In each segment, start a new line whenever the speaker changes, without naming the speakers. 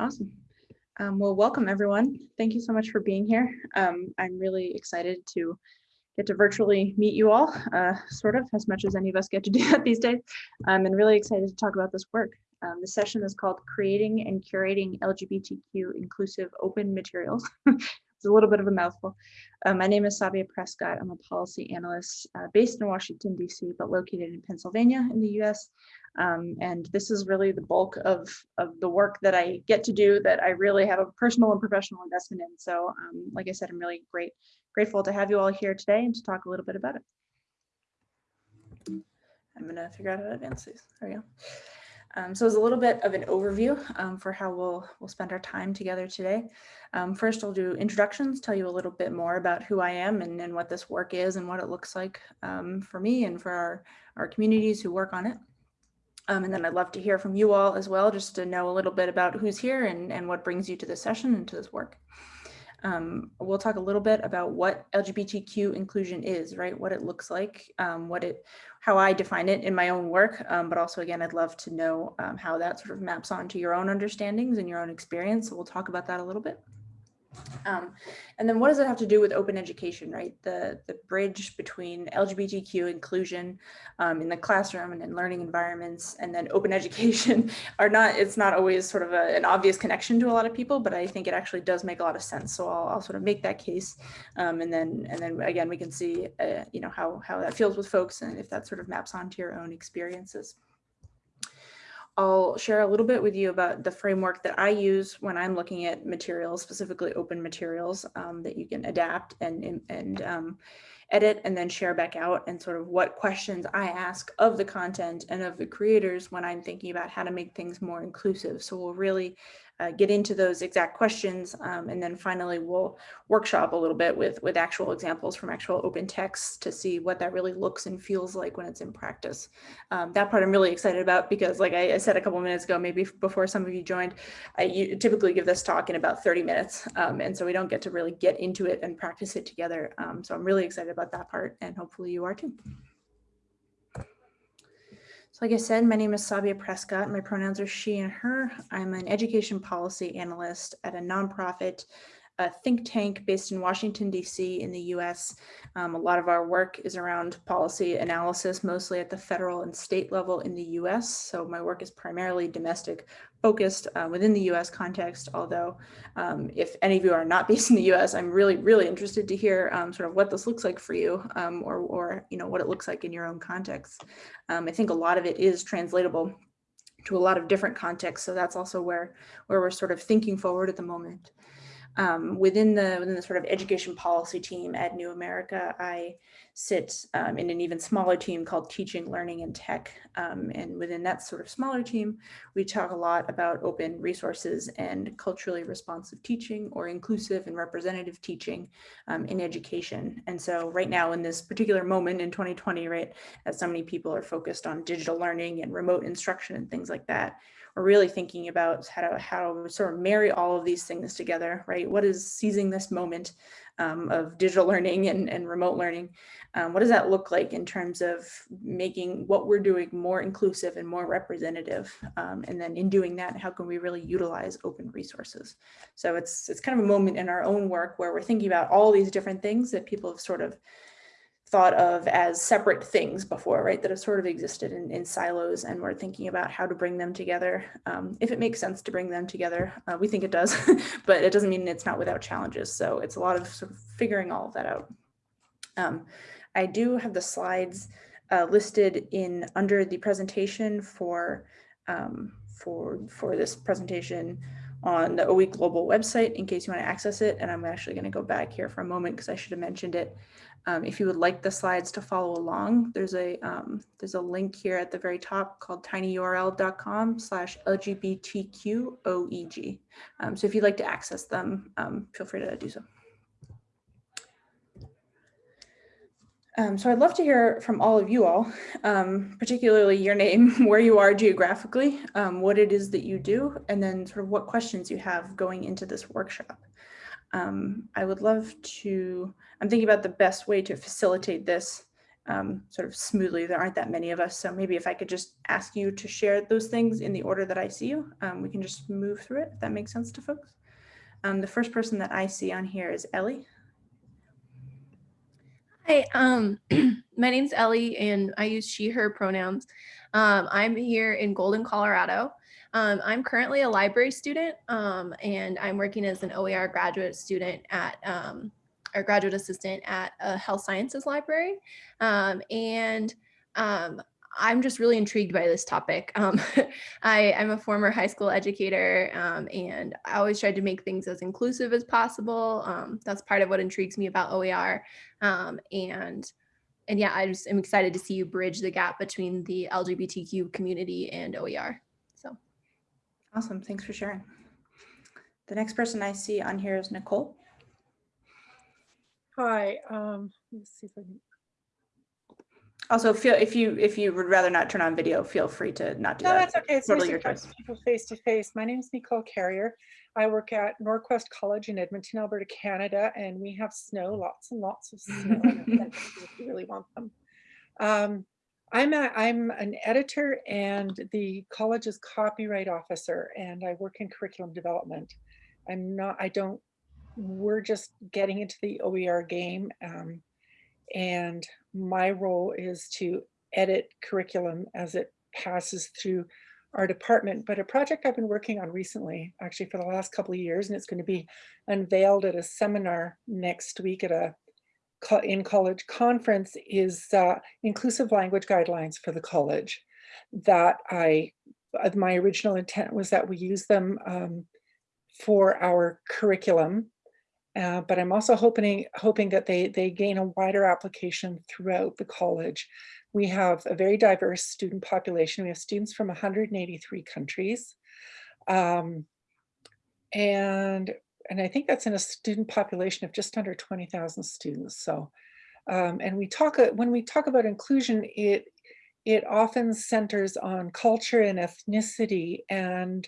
awesome. Um, well, welcome everyone. Thank you so much for being here. Um, I'm really excited to get to virtually meet you all, uh, sort of, as much as any of us get to do that these days. Um, and really excited to talk about this work. Um, the session is called Creating and Curating LGBTQ Inclusive Open Materials. it's a little bit of a mouthful. Uh, my name is Sabia Prescott. I'm a policy analyst uh, based in Washington, DC, but located in Pennsylvania in the US. Um, and this is really the bulk of, of the work that I get to do that I really have a personal and professional investment in. So um, like I said, I'm really great, grateful to have you all here today and to talk a little bit about it. I'm gonna figure out how to advance these. There we go. Um, so it's a little bit of an overview um, for how we'll, we'll spend our time together today. Um, first, I'll do introductions, tell you a little bit more about who I am and, and what this work is and what it looks like um, for me and for our, our communities who work on it. Um, and then I'd love to hear from you all as well, just to know a little bit about who's here and, and what brings you to this session and to this work. Um, we'll talk a little bit about what LGBTQ inclusion is, right? What it looks like, um, what it, how I define it in my own work, um, but also again, I'd love to know um, how that sort of maps onto your own understandings and your own experience. So we'll talk about that a little bit. Um, and then what does it have to do with open education, right? The, the bridge between LGBTQ inclusion um, in the classroom and in learning environments and then open education are not, it's not always sort of a, an obvious connection to a lot of people, but I think it actually does make a lot of sense. So I'll, I'll sort of make that case. Um, and then, and then again, we can see, uh, you know, how, how that feels with folks and if that sort of maps onto your own experiences. I'll share a little bit with you about the framework that I use when I'm looking at materials, specifically open materials um, that you can adapt and, and um, edit and then share back out and sort of what questions I ask of the content and of the creators when I'm thinking about how to make things more inclusive. So we'll really uh, get into those exact questions. Um, and then finally, we'll workshop a little bit with, with actual examples from actual open texts to see what that really looks and feels like when it's in practice. Um, that part I'm really excited about because like I, I, said a couple minutes ago, maybe before some of you joined, I typically give this talk in about 30 minutes. Um, and so we don't get to really get into it and practice it together. Um, so I'm really excited about that part and hopefully you are too. So like I said, my name is Sabia Prescott. My pronouns are she and her. I'm an education policy analyst at a nonprofit a think tank based in Washington, D.C. in the U.S. Um, a lot of our work is around policy analysis, mostly at the federal and state level in the U.S. So my work is primarily domestic focused uh, within the U.S. context, although um, if any of you are not based in the U.S., I'm really, really interested to hear um, sort of what this looks like for you um, or, or, you know, what it looks like in your own context. Um, I think a lot of it is translatable to a lot of different contexts. So that's also where, where we're sort of thinking forward at the moment. Um, within the within the sort of education policy team at New America, I sit um, in an even smaller team called Teaching, Learning, and Tech. Um, and within that sort of smaller team, we talk a lot about open resources and culturally responsive teaching or inclusive and representative teaching um, in education. And so right now in this particular moment in 2020, right, as so many people are focused on digital learning and remote instruction and things like that, really thinking about how to, how to sort of marry all of these things together, right? What is seizing this moment um, of digital learning and, and remote learning? Um, what does that look like in terms of making what we're doing more inclusive and more representative? Um, and then in doing that, how can we really utilize open resources? So it's, it's kind of a moment in our own work where we're thinking about all these different things that people have sort of thought of as separate things before, right, that have sort of existed in, in silos and we're thinking about how to bring them together. Um, if it makes sense to bring them together, uh, we think it does, but it doesn't mean it's not without challenges. So it's a lot of sort of figuring all of that out. Um, I do have the slides uh, listed in under the presentation for, um, for, for this presentation on the OE Global website in case you want to access it. And I'm actually going to go back here for a moment because I should have mentioned it. Um, if you would like the slides to follow along, there's a um, there's a link here at the very top called tinyurl.com slash LGBTQOEG. Um, so if you'd like to access them, um, feel free to do so. Um, so I'd love to hear from all of you all, um, particularly your name, where you are geographically, what it is that you do, and then sort of what questions you have going into this workshop. Um, I would love to, I'm thinking about the best way to facilitate this um, sort of smoothly. There aren't that many of us. So maybe if I could just ask you to share those things in the order that I see you, um, we can just move through it, if that makes sense to folks. Um, the first person that I see on here is Ellie.
Hi, um, my name's Ellie and I use she, her pronouns. Um, I'm here in Golden, Colorado. Um, I'm currently a library student um, and I'm working as an OER graduate student at um, or graduate assistant at a health sciences library. Um, and um, I'm just really intrigued by this topic. Um, I, am a former high school educator um, and I always tried to make things as inclusive as possible. Um, that's part of what intrigues me about OER. Um, and, and yeah, I just am excited to see you bridge the gap between the LGBTQ community and OER. So.
Awesome, thanks for sharing. The next person I see on here is Nicole.
Hi, um, let's see if I can,
Also, feel if you if you would rather not turn on video, feel free to not do
no,
that.
that's okay. It's
totally
nice
your
to
choice.
people face to face. My name is Nicole Carrier. I work at NorQuest College in Edmonton, Alberta, Canada, and we have snow, lots and lots of snow. if you really want them. Um, I'm a, I'm an editor and the college's copyright officer, and I work in curriculum development. I'm not. I don't. We're just getting into the OER game. Um, and my role is to edit curriculum as it passes through our department. But a project I've been working on recently, actually for the last couple of years, and it's going to be unveiled at a seminar next week at a in college conference is uh, inclusive language guidelines for the college that I, uh, my original intent was that we use them um, for our curriculum uh, but I'm also hoping hoping that they they gain a wider application throughout the college. We have a very diverse student population. We have students from 183 countries. Um, and, and I think that's in a student population of just under 20,000 students. So, um, and we talk, uh, when we talk about inclusion, it, it often centers on culture and ethnicity and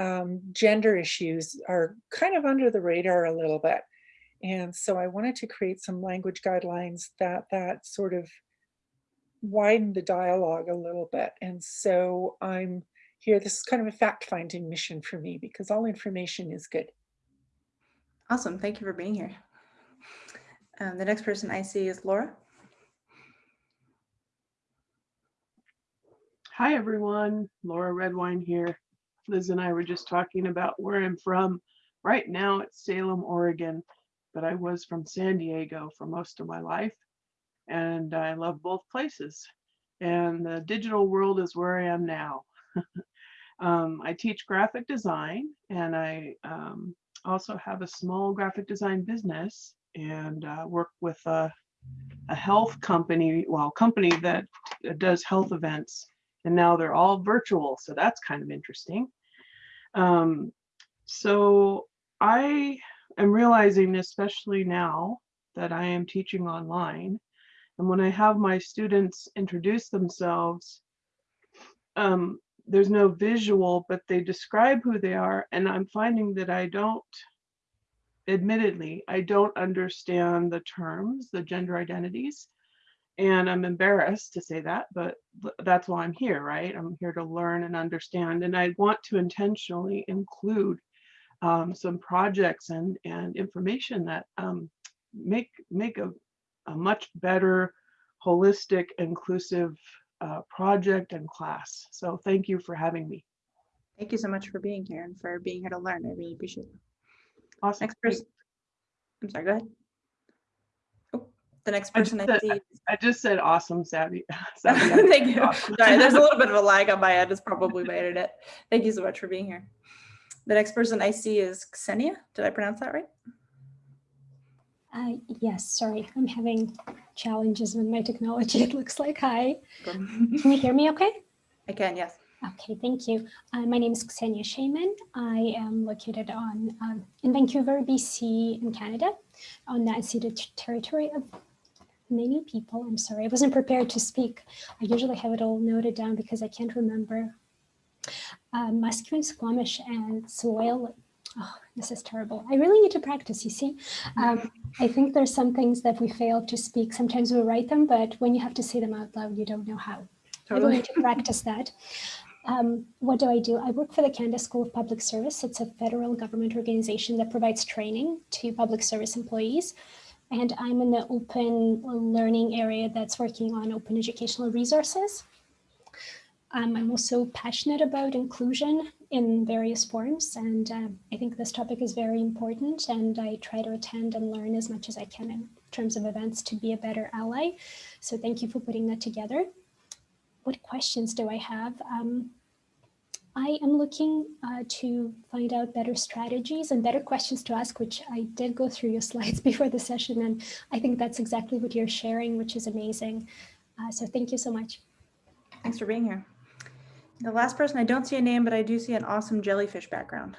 um, gender issues are kind of under the radar a little bit. And so I wanted to create some language guidelines that that sort of widen the dialogue a little bit. And so I'm here, this is kind of a fact-finding mission for me because all information is good.
Awesome, thank you for being here. Um, the next person I see is Laura.
Hi, everyone. Laura Redwine here. Liz and I were just talking about where I'm from. Right now it's Salem, Oregon, but I was from San Diego for most of my life. And I love both places. And the digital world is where I am now. um, I teach graphic design and I um, also have a small graphic design business and uh, work with a, a health company, well, company that does health events and now they're all virtual. So that's kind of interesting. Um, so I am realizing, especially now that I am teaching online, and when I have my students introduce themselves, um, there's no visual, but they describe who they are. And I'm finding that I don't, admittedly, I don't understand the terms, the gender identities. And I'm embarrassed to say that, but that's why I'm here, right? I'm here to learn and understand. And I want to intentionally include um, some projects and, and information that um, make, make a, a much better holistic, inclusive uh, project and class. So thank you for having me.
Thank you so much for being here and for being here to learn. I really appreciate it.
Awesome.
Next person. I'm sorry, go ahead. The next
I just
person I,
said-
see.
I just said awesome, Savvy. Savvy.
Thank you.
Awesome.
Sorry, there's a little bit of a lag on my end. It's probably my internet. Thank you so much for being here. The next person I see is Ksenia. Did I pronounce that right?
Uh, yes, sorry, I'm having challenges with my technology. It looks like hi. Can you hear me okay?
I can, yes.
Okay, thank you. Uh, my name is Ksenia Shaman. I am located on um, in Vancouver, BC, in Canada, on the unceded territory of many people. I'm sorry, I wasn't prepared to speak. I usually have it all noted down because I can't remember. Uh, Musqueam, Squamish, and Soil Oh, this is terrible. I really need to practice, you see. Um, I think there's some things that we fail to speak. Sometimes we write them, but when you have to say them out loud, you don't know how. I
Totally.
need to practice that. Um, what do I do? I work for the Canada School of Public Service. It's a federal government organization that provides training to public service employees. And I'm in the open learning area that's working on open educational resources. Um, I'm also passionate about inclusion in various forms. And uh, I think this topic is very important. And I try to attend and learn as much as I can in terms of events to be a better ally. So thank you for putting that together what questions do I have? Um, I am looking uh, to find out better strategies and better questions to ask, which I did go through your slides before the session. And I think that's exactly what you're sharing, which is amazing. Uh, so thank you so much.
Thanks for being here. The last person, I don't see a name, but I do see an awesome jellyfish background.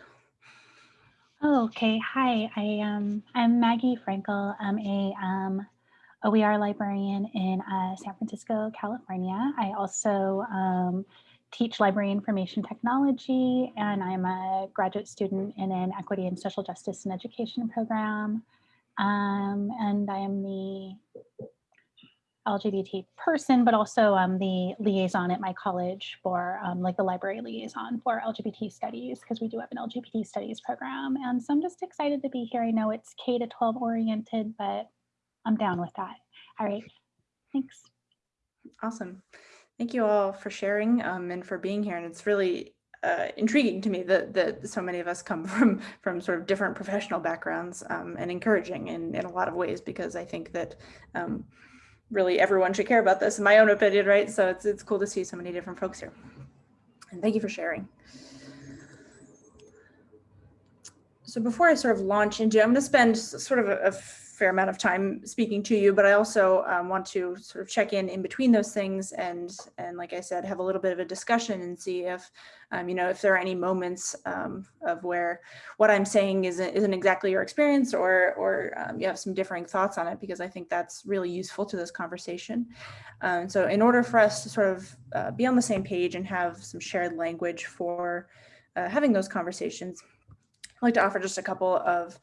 Oh, okay. Hi, I um, I'm Maggie Frankel. I'm a um, OER librarian in uh, San Francisco, California. I also um, teach library information technology, and I'm a graduate student in an equity and social justice and education program. Um, and I am the LGBT person, but also um, the liaison at my college for um, like the library liaison for LGBT studies, because we do have an LGBT studies program. And so I'm just excited to be here. I know it's K to 12 oriented, but I'm down with that. All right, thanks.
Awesome. Thank you all for sharing um, and for being here. And it's really uh, intriguing to me that, that so many of us come from from sort of different professional backgrounds um, and encouraging in, in a lot of ways, because I think that um, really everyone should care about this, in my own opinion, right? So it's, it's cool to see so many different folks here. And thank you for sharing. So before I sort of launch into, I'm going to spend sort of a, a fair amount of time speaking to you, but I also um, want to sort of check in in between those things and, and like I said, have a little bit of a discussion and see if, um, you know, if there are any moments um, of where what I'm saying isn't, isn't exactly your experience or, or um, you have some differing thoughts on it, because I think that's really useful to this conversation. Um, so in order for us to sort of uh, be on the same page and have some shared language for uh, having those conversations, I'd like to offer just a couple of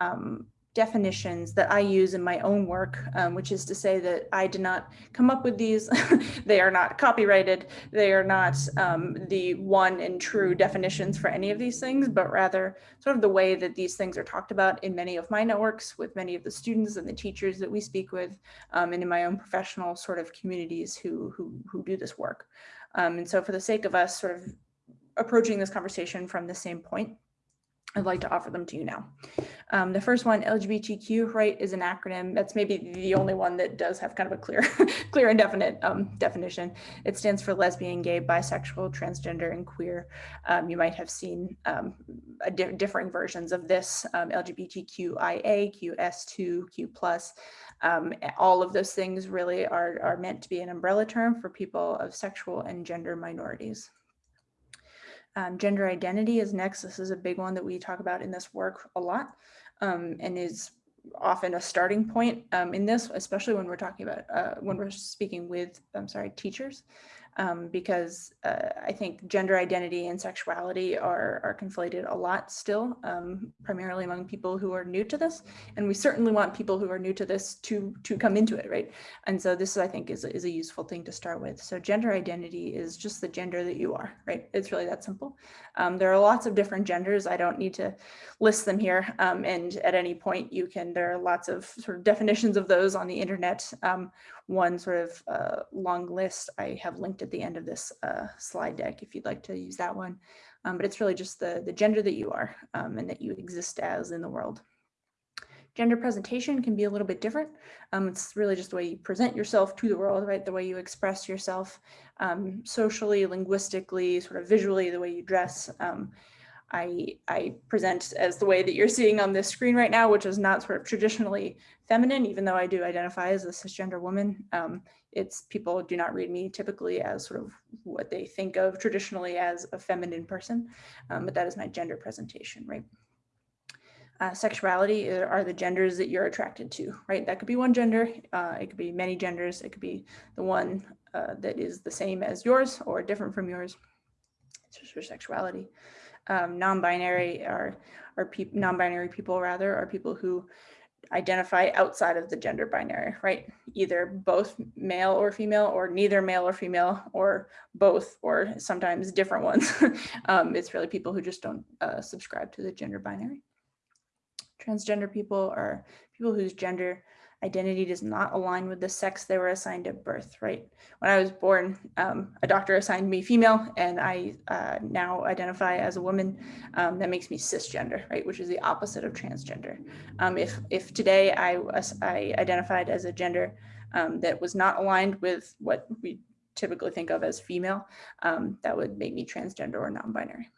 um, definitions that I use in my own work, um, which is to say that I did not come up with these. they are not copyrighted. They are not um, the one and true definitions for any of these things, but rather sort of the way that these things are talked about in many of my networks with many of the students and the teachers that we speak with, um, and in my own professional sort of communities who, who, who do this work. Um, and so for the sake of us sort of approaching this conversation from the same point, I'd like to offer them to you now. Um, the first one, LGBTQ, right, is an acronym. That's maybe the only one that does have kind of a clear, clear and definite um, definition. It stands for lesbian, gay, bisexual, transgender, and queer. Um, you might have seen um, di differing versions of this, um, LGBTQIA, QS2, Q+. Um, all of those things really are, are meant to be an umbrella term for people of sexual and gender minorities. Um, gender identity is next. This is a big one that we talk about in this work a lot um, and is often a starting point um, in this, especially when we're talking about, uh, when we're speaking with, I'm sorry, teachers, um, because uh, I think gender identity and sexuality are, are conflated a lot still, um, primarily among people who are new to this. And we certainly want people who are new to this to, to come into it, right? And so this, I think, is, is a useful thing to start with. So gender identity is just the gender that you are, right? It's really that simple. Um, there are lots of different genders. I don't need to list them here. Um, and at any point you can, there are lots of sort of definitions of those on the internet. Um, one sort of uh, long list I have linked at the end of this uh, slide deck if you'd like to use that one. Um, but it's really just the, the gender that you are um, and that you exist as in the world. Gender presentation can be a little bit different. Um, it's really just the way you present yourself to the world, right? The way you express yourself um, socially, linguistically, sort of visually, the way you dress. I, I present as the way that you're seeing on this screen right now, which is not sort of traditionally feminine, even though I do identify as a cisgender woman. Um, it's people do not read me typically as sort of what they think of traditionally as a feminine person, um, but that is my gender presentation, right? Uh, sexuality are are the genders that you're attracted to, right? That could be one gender, uh, it could be many genders, it could be the one uh, that is the same as yours or different from yours. It's just your sexuality. Um, non-binary are, are peop non-binary people rather, are people who identify outside of the gender binary, right? Either both male or female or neither male or female or both or sometimes different ones. um, it's really people who just don't uh, subscribe to the gender binary. Transgender people are people whose gender identity does not align with the sex they were assigned at birth, right? When I was born, um, a doctor assigned me female and I uh, now identify as a woman. Um, that makes me cisgender, right? Which is the opposite of transgender. Um, if, if today I, I identified as a gender um, that was not aligned with what we typically think of as female, um, that would make me transgender or non-binary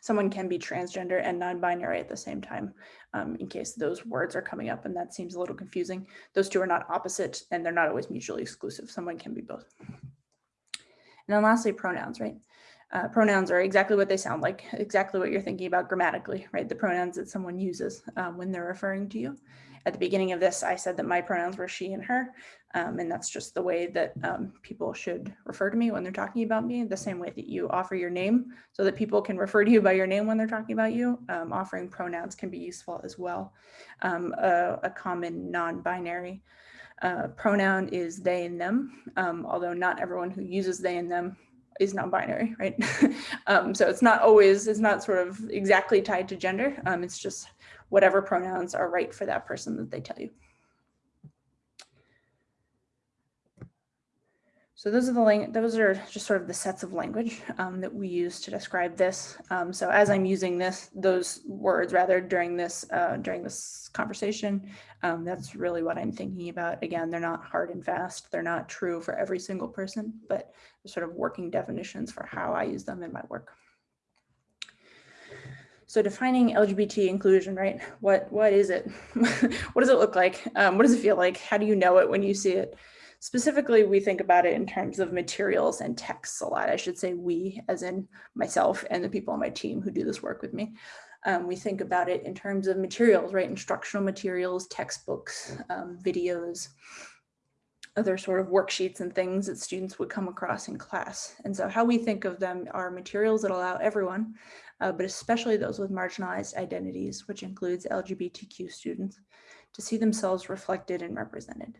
someone can be transgender and non-binary at the same time um, in case those words are coming up and that seems a little confusing. Those two are not opposite and they're not always mutually exclusive. Someone can be both. And then lastly, pronouns, right? Uh, pronouns are exactly what they sound like, exactly what you're thinking about grammatically, right? The pronouns that someone uses um, when they're referring to you. At the beginning of this, I said that my pronouns were she and her, um, and that's just the way that um, people should refer to me when they're talking about me, the same way that you offer your name so that people can refer to you by your name when they're talking about you. Um, offering pronouns can be useful as well. Um, a, a, common non-binary uh, pronoun is they and them, um, although not everyone who uses they and them is non-binary, right? um, so it's not always, it's not sort of exactly tied to gender. Um, it's just whatever pronouns are right for that person that they tell you. So those are the those are just sort of the sets of language um, that we use to describe this. Um, so as I'm using this, those words rather during this uh, during this conversation, um, that's really what I'm thinking about. Again, they're not hard and fast. They're not true for every single person, but sort of working definitions for how I use them in my work. So defining LGBT inclusion, right? What what is it? what does it look like? Um, what does it feel like? How do you know it when you see it? Specifically, we think about it in terms of materials and texts a lot. I should say we, as in myself and the people on my team who do this work with me. Um, we think about it in terms of materials, right? Instructional materials, textbooks, um, videos, other sort of worksheets and things that students would come across in class. And so how we think of them are materials that allow everyone, uh, but especially those with marginalized identities, which includes LGBTQ students, to see themselves reflected and represented.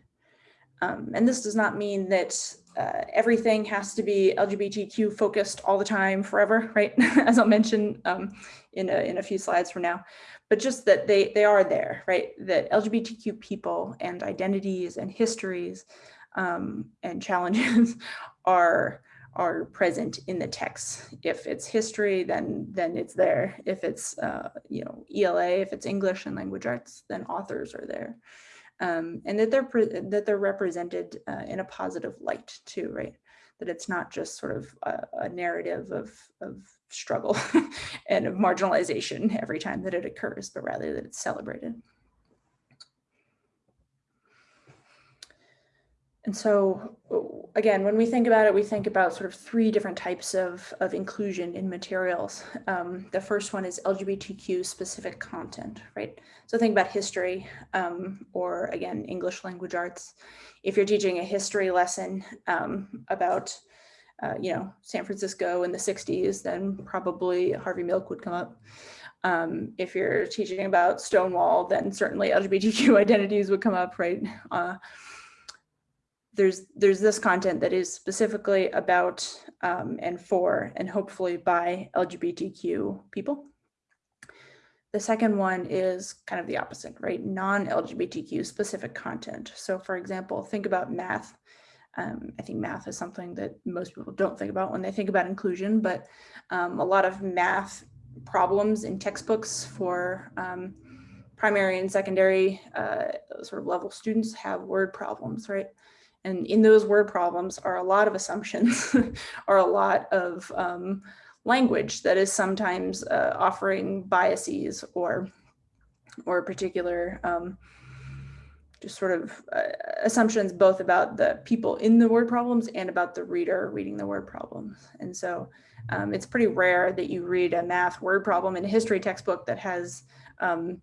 Um, and this does not mean that uh, everything has to be LGBTQ focused all the time forever, right? As I'll mention um, in, a, in a few slides from now, but just that they, they are there, right? That LGBTQ people and identities and histories um, and challenges are are present in the text. If it's history, then then it's there. If it's uh, you know ELA, if it's English and language arts, then authors are there, um, and that they're that they're represented uh, in a positive light too, right? That it's not just sort of a, a narrative of of struggle and of marginalization every time that it occurs, but rather that it's celebrated. And so again, when we think about it, we think about sort of three different types of, of inclusion in materials. Um, the first one is LGBTQ specific content, right? So think about history um, or again, English language arts. If you're teaching a history lesson um, about, uh, you know, San Francisco in the 60s, then probably Harvey Milk would come up. Um, if you're teaching about Stonewall, then certainly LGBTQ identities would come up, right? Uh, there's there's this content that is specifically about um, and for and hopefully by LGBTQ people. The second one is kind of the opposite, right? Non-LGBTQ specific content. So for example, think about math. Um, I think math is something that most people don't think about when they think about inclusion, but um, a lot of math problems in textbooks for um, primary and secondary uh, sort of level students have word problems, right? And in those word problems are a lot of assumptions are a lot of um, language that is sometimes uh, offering biases or or particular um, just sort of uh, assumptions both about the people in the word problems and about the reader reading the word problems. And so um, it's pretty rare that you read a math word problem in a history textbook that has um,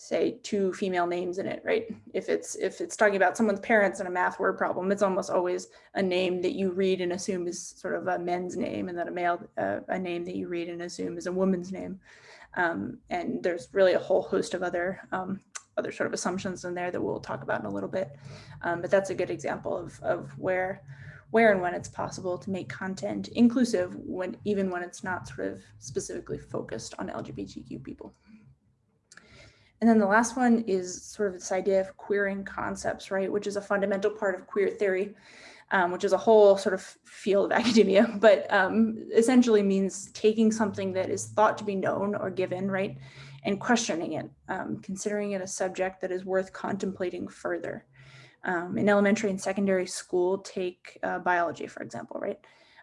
say two female names in it, right? If it's if it's talking about someone's parents and a math word problem, it's almost always a name that you read and assume is sort of a men's name, and then a male uh, a name that you read and assume is a woman's name. Um, and there's really a whole host of other um, other sort of assumptions in there that we'll talk about in a little bit. Um, but that's a good example of of where where and when it's possible to make content inclusive when even when it's not sort of specifically focused on LGBTQ people. And then the last one is sort of this idea of queering concepts, right, which is a fundamental part of queer theory, um, which is a whole sort of field of academia, but um, essentially means taking something that is thought to be known or given, right, and questioning it, um, considering it a subject that is worth contemplating further. Um, in elementary and secondary school, take uh, biology, for example, right?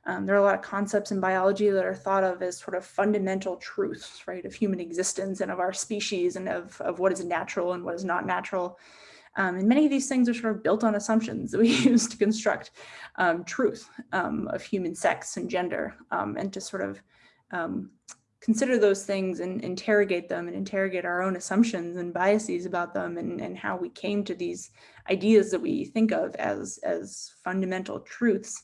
Um, there are a lot of concepts in biology that are thought of as sort of fundamental truths, right, of human existence and of our species and of, of what is natural and what is not natural. Um, and many of these things are sort of built on assumptions that we use to construct um, truth um, of human sex and gender um, and to sort of um, consider those things and interrogate them and interrogate our own assumptions and biases about them and, and how we came to these ideas that we think of as, as fundamental truths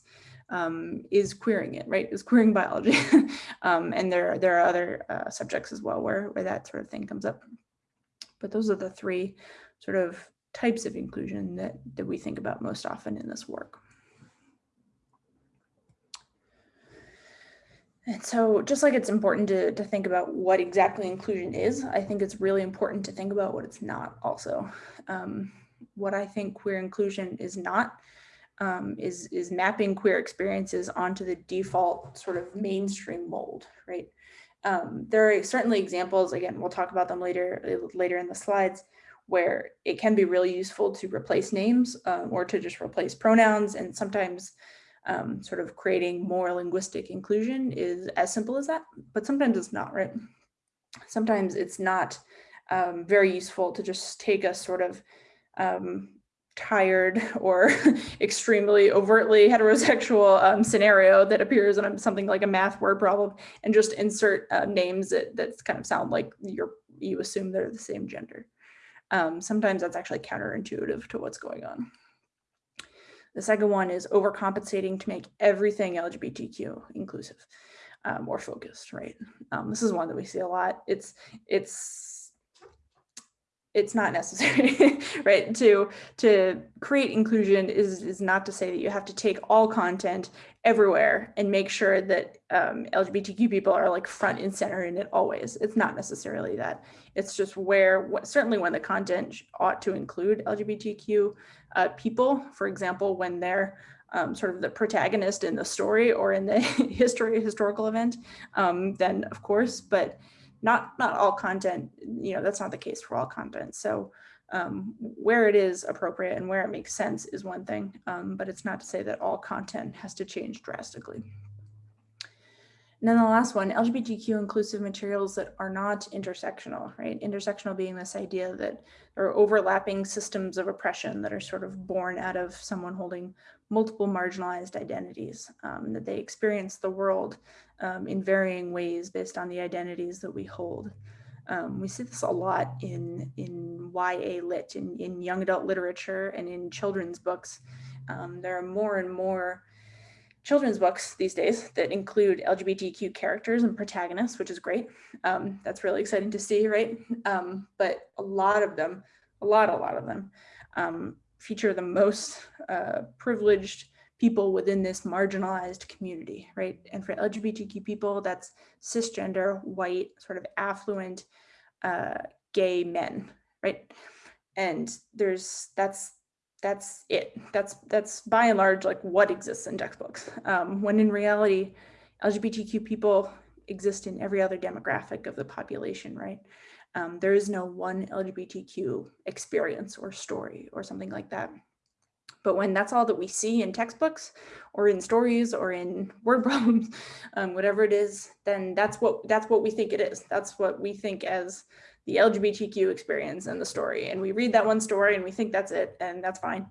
um, is queering it, right? Is queering biology. um, and there, there are other uh, subjects as well where, where that sort of thing comes up. But those are the three sort of types of inclusion that, that we think about most often in this work. And so just like it's important to, to think about what exactly inclusion is, I think it's really important to think about what it's not also. Um, what I think queer inclusion is not um, is, is mapping queer experiences onto the default sort of mainstream mold, right? Um, there are certainly examples, again, we'll talk about them later, later in the slides, where it can be really useful to replace names um, or to just replace pronouns. And sometimes um, sort of creating more linguistic inclusion is as simple as that, but sometimes it's not, right? Sometimes it's not um, very useful to just take a sort of um, tired or extremely overtly heterosexual um, scenario that appears in something like a math word problem and just insert uh, names that, that kind of sound like you're, you assume they're the same gender. Um, sometimes that's actually counterintuitive to what's going on. The second one is overcompensating to make everything LGBTQ inclusive um, or focused, right? Um, this is one that we see a lot. It's, it's it's not necessary, right? To to create inclusion is is not to say that you have to take all content everywhere and make sure that um, LGBTQ people are like front and center in it always. It's not necessarily that. It's just where what, certainly when the content ought to include LGBTQ uh, people, for example, when they're um, sort of the protagonist in the story or in the history historical event, um, then of course, but not not all content, you know, that's not the case for all content. So um, where it is appropriate and where it makes sense is one thing, um, but it's not to say that all content has to change drastically. And then the last one, LGBTQ inclusive materials that are not intersectional, right? Intersectional being this idea that there are overlapping systems of oppression that are sort of born out of someone holding multiple marginalized identities, um, that they experience the world um, in varying ways based on the identities that we hold. Um, we see this a lot in, in YA lit, in, in young adult literature and in children's books. Um, there are more and more children's books these days that include LGBTQ characters and protagonists, which is great. Um, that's really exciting to see, right? Um, but a lot of them, a lot, a lot of them um, feature the most uh, privileged people within this marginalized community, right? And for LGBTQ people, that's cisgender, white, sort of affluent, uh, gay men, right? And there's, that's, that's it. That's, that's by and large, like what exists in textbooks. Um, when in reality, LGBTQ people exist in every other demographic of the population, right? Um, there is no one LGBTQ experience or story or something like that. But when that's all that we see in textbooks or in stories or in word problems, um, whatever it is, then that's what that's what we think it is. That's what we think as the LGBTQ experience and the story. And we read that one story and we think that's it and that's fine.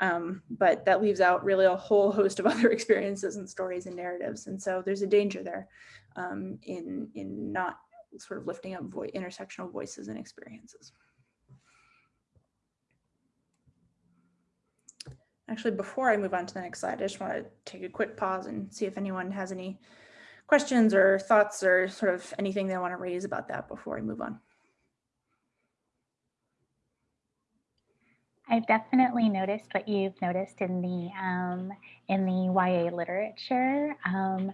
Um, but that leaves out really a whole host of other experiences and stories and narratives. And so there's a danger there um, in, in not sort of lifting up vo intersectional voices and experiences. Actually, before I move on to the next slide, I just want to take a quick pause and see if anyone has any questions or thoughts or sort of anything they want to raise about that before I move on.
I've definitely noticed what you've noticed in the um, in the YA literature, um,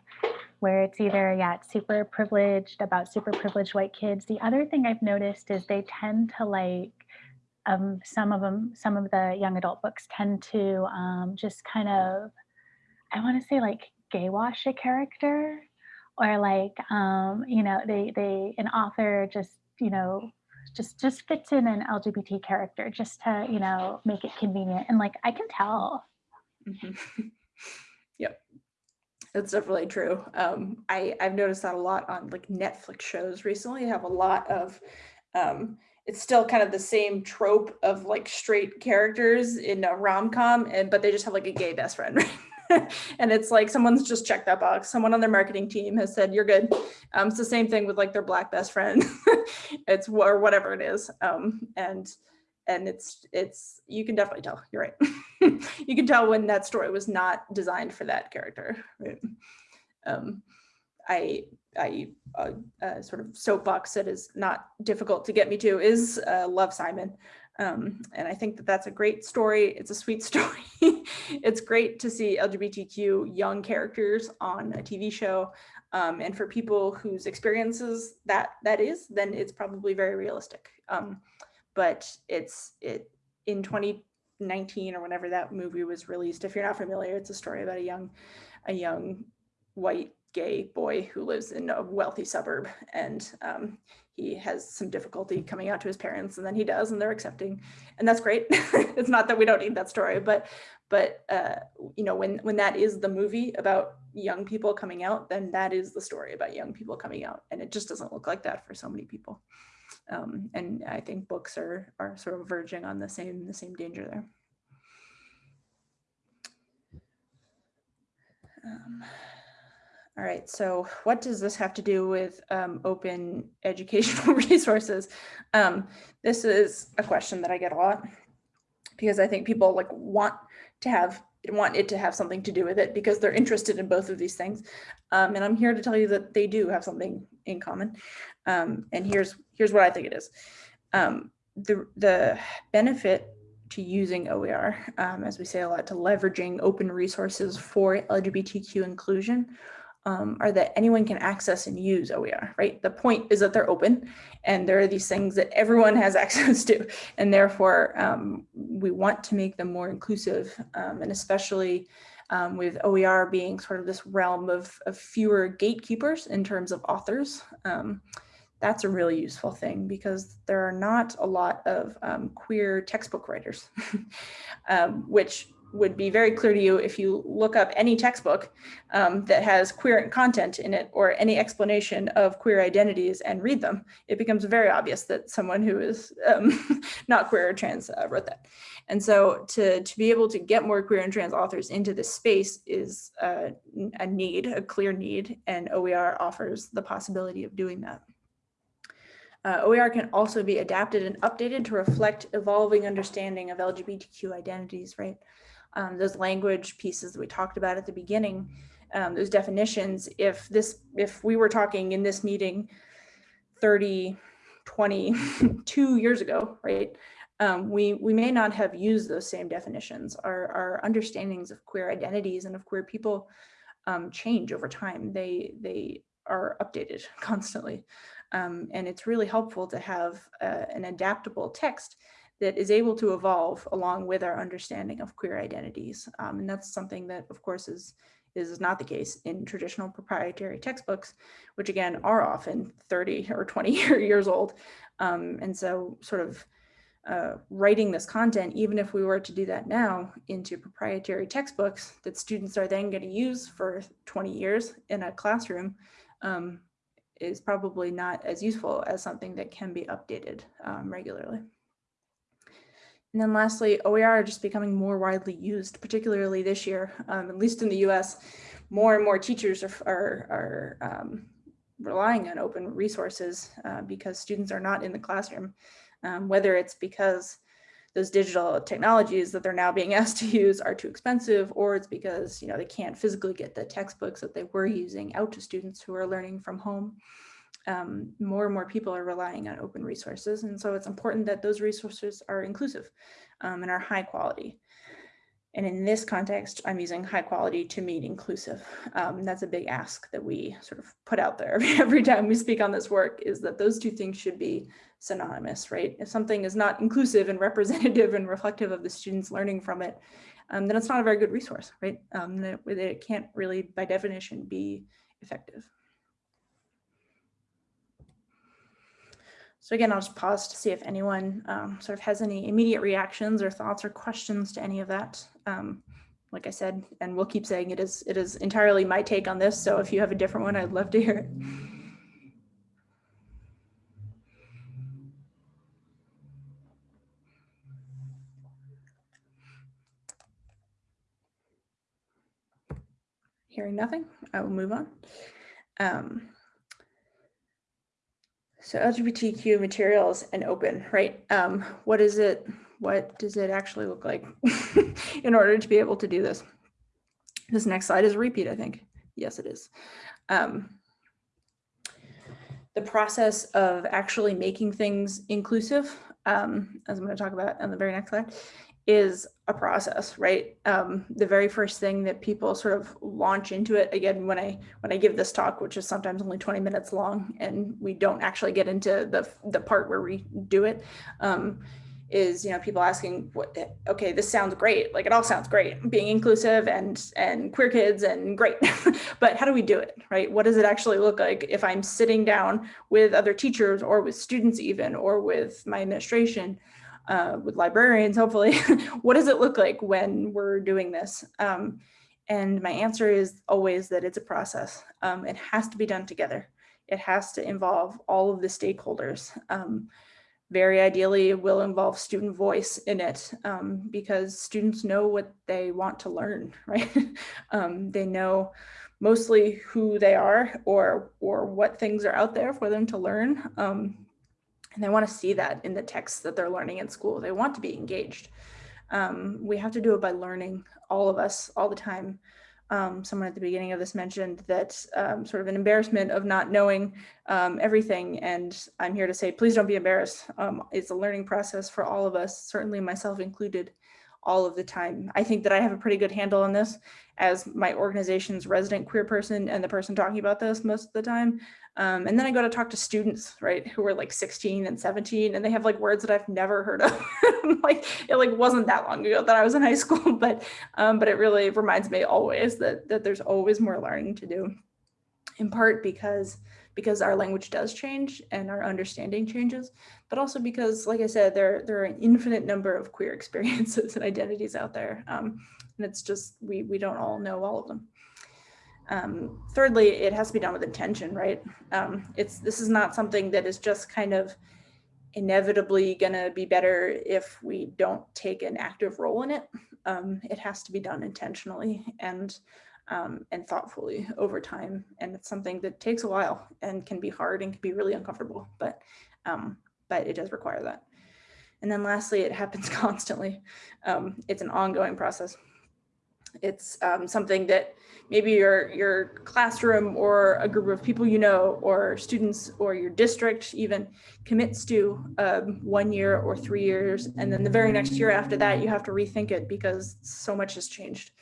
where it's either yeah, it's super privileged about super privileged white kids. The other thing I've noticed is they tend to like um, some of them, some of the young adult books tend to um, just kind of, I want to say like gay wash a character, or like um, you know they they an author just you know just just fits in an LGBT character just to you know make it convenient and like I can tell.
Mhm. Yep. That's definitely true. Um, I, I've noticed that a lot on like Netflix shows recently have a lot of, um, it's still kind of the same trope of like straight characters in a rom-com and, but they just have like a gay best friend, right? and it's like someone's just checked that box. Someone on their marketing team has said, you're good. Um, it's the same thing with like their black best friend. it's or whatever it is. Um, and, and it's, it's, you can definitely tell, you're right. you can tell when that story was not designed for that character. Right? Um, I, I uh, uh, sort of soapbox that is not difficult to get me to is uh, Love Simon. Um, and I think that that's a great story. It's a sweet story. it's great to see LGBTQ young characters on a TV show. Um, and for people whose experiences that that is, then it's probably very realistic. Um, but it's it in 2019 or whenever that movie was released. If you're not familiar, it's a story about a young a young white gay boy who lives in a wealthy suburb and um, he has some difficulty coming out to his parents and then he does and they're accepting. And that's great. It's not that we don't need that story but but uh, you know when when that is the movie about young people coming out then that is the story about young people coming out and it just doesn't look like that for so many people. Um, and I think books are are sort of verging on the same the same danger there. Um, all right, so what does this have to do with um, open educational resources? Um, this is a question that I get a lot because I think people like want to have want it to have something to do with it because they're interested in both of these things. Um, and I'm here to tell you that they do have something in common. Um, and here's here's what I think it is. Um, the, the benefit to using OER, um, as we say a lot, to leveraging open resources for LGBTQ inclusion um, are that anyone can access and use OER, right? The point is that they're open and there are these things that everyone has access to. And therefore, um, we want to make them more inclusive um, and especially um, with OER being sort of this realm of, of fewer gatekeepers in terms of authors. Um, that's a really useful thing because there are not a lot of um, queer textbook writers, which would be very clear to you if you look up any textbook um, that has queer content in it or any explanation of queer identities and read them, it becomes very obvious that someone who is um, not queer or trans uh, wrote that. And so to, to be able to get more queer and trans authors into this space is uh, a need, a clear need, and OER offers the possibility of doing that. Uh, OER can also be adapted and updated to reflect evolving understanding of LGBTQ identities, right? Um, those language pieces that we talked about at the beginning, um, those definitions, if this, if we were talking in this meeting 30, 22 years ago, right, um, we, we may not have used those same definitions. Our, our understandings of queer identities and of queer people um, change over time. They, they are updated constantly. Um, and it's really helpful to have uh, an adaptable text that is able to evolve along with our understanding of queer identities. Um, and that's something that of course is, is not the case in traditional proprietary textbooks, which again are often 30 or 20 years old. Um, and so sort of uh, writing this content, even if we were to do that now into proprietary textbooks that students are then going to use for 20 years in a classroom, um, is probably not as useful as something that can be updated um, regularly. And then lastly, OER are just becoming more widely used, particularly this year, um, at least in the US, more and more teachers are, are, are um, relying on open resources uh, because students are not in the classroom, um, whether it's because those digital technologies that they're now being asked to use are too expensive, or it's because you know they can't physically get the textbooks that they were using out to students who are learning from home. Um, more and more people are relying on open resources, and so it's important that those resources are inclusive um, and are high quality. And in this context, I'm using high quality to mean inclusive. Um, that's a big ask that we sort of put out there every time we speak on this work is that those two things should be synonymous, right? If something is not inclusive and representative and reflective of the students learning from it, um, then it's not a very good resource, right? Um, it, it can't really, by definition, be effective. So again, I'll just pause to see if anyone um, sort of has any immediate reactions or thoughts or questions to any of that. Um, like I said, and we'll keep saying it is it is entirely my take on this. So if you have a different one, I'd love to hear it. Hearing nothing, I will move on. Um, so LGBTQ materials and open, right? Um, what is it? What does it actually look like in order to be able to do this? This next slide is a repeat, I think. Yes, it is. Um, the process of actually making things inclusive, um, as I'm going to talk about on the very next slide, is a process, right? Um, the very first thing that people sort of launch into it again when I when I give this talk, which is sometimes only 20 minutes long, and we don't actually get into the the part where we do it, um, is you know people asking what okay this sounds great. Like it all sounds great. Being inclusive and and queer kids and great. But how do we do it right? What does it actually look like if i'm sitting down with other teachers or with students even or with my administration uh, with librarians, hopefully, what does it look like when we're doing this? Um, and my answer is always that it's a process. Um, it has to be done together. It has to involve all of the stakeholders. Um, very ideally, it will involve student voice in it um, because students know what they want to learn, right? Um, they know mostly who they are or, or what things are out there for them to learn. And they want to see that in the texts that they're learning in school. They want to be engaged. Um, we have to do it by learning, all of us, all the time. Um, someone at the beginning of this mentioned that um, sort of an embarrassment of not knowing um, everything. And I'm here to say, please don't be embarrassed. Um, it's a learning process for all of us, certainly myself included all of the time. I think that I have a pretty good handle on this as my organization's resident queer person and the person talking about this most of the time. Um, and then I go to talk to students, right, who are like 16 and 17, and they have like words that I've never heard of. like it like wasn't that long ago that I was in high school, but um, but it really reminds me always that that there's always more learning to do. In part because because our language does change and our understanding changes, but also because, like I said, there, there are an infinite number of queer experiences and identities out there. Um, and it's just, we, we don't all know all of them. Um, thirdly, it has to be done with intention, right? Um, it's This is not something that is just kind of inevitably gonna be better if we don't take an active role in it. Um, it has to be done intentionally and um, and thoughtfully over time. And it's something that takes a while and can be hard and can be really uncomfortable, but, um, but it does require that. And then lastly, it happens constantly. Um, it's an ongoing process. It's um, something that maybe your, your classroom or a group of people you know, or students or your district even commits to um, one year or three years. And then the very next year after that, you have to rethink it because so much has changed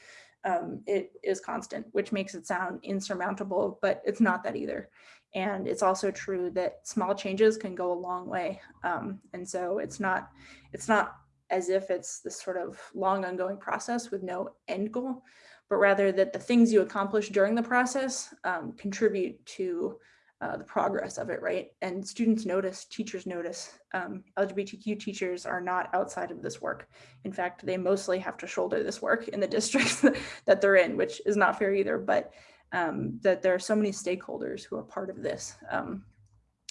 um, it is constant, which makes it sound insurmountable, but it's not that either. And it's also true that small changes can go a long way. Um, and so it's not, it's not as if it's this sort of long ongoing process with no end goal, but rather that the things you accomplish during the process um, contribute to uh, the progress of it, right? And students notice, teachers notice. Um, LGBTQ teachers are not outside of this work. In fact, they mostly have to shoulder this work in the districts that they're in, which is not fair either, but um, that there are so many stakeholders who are part of this. Um,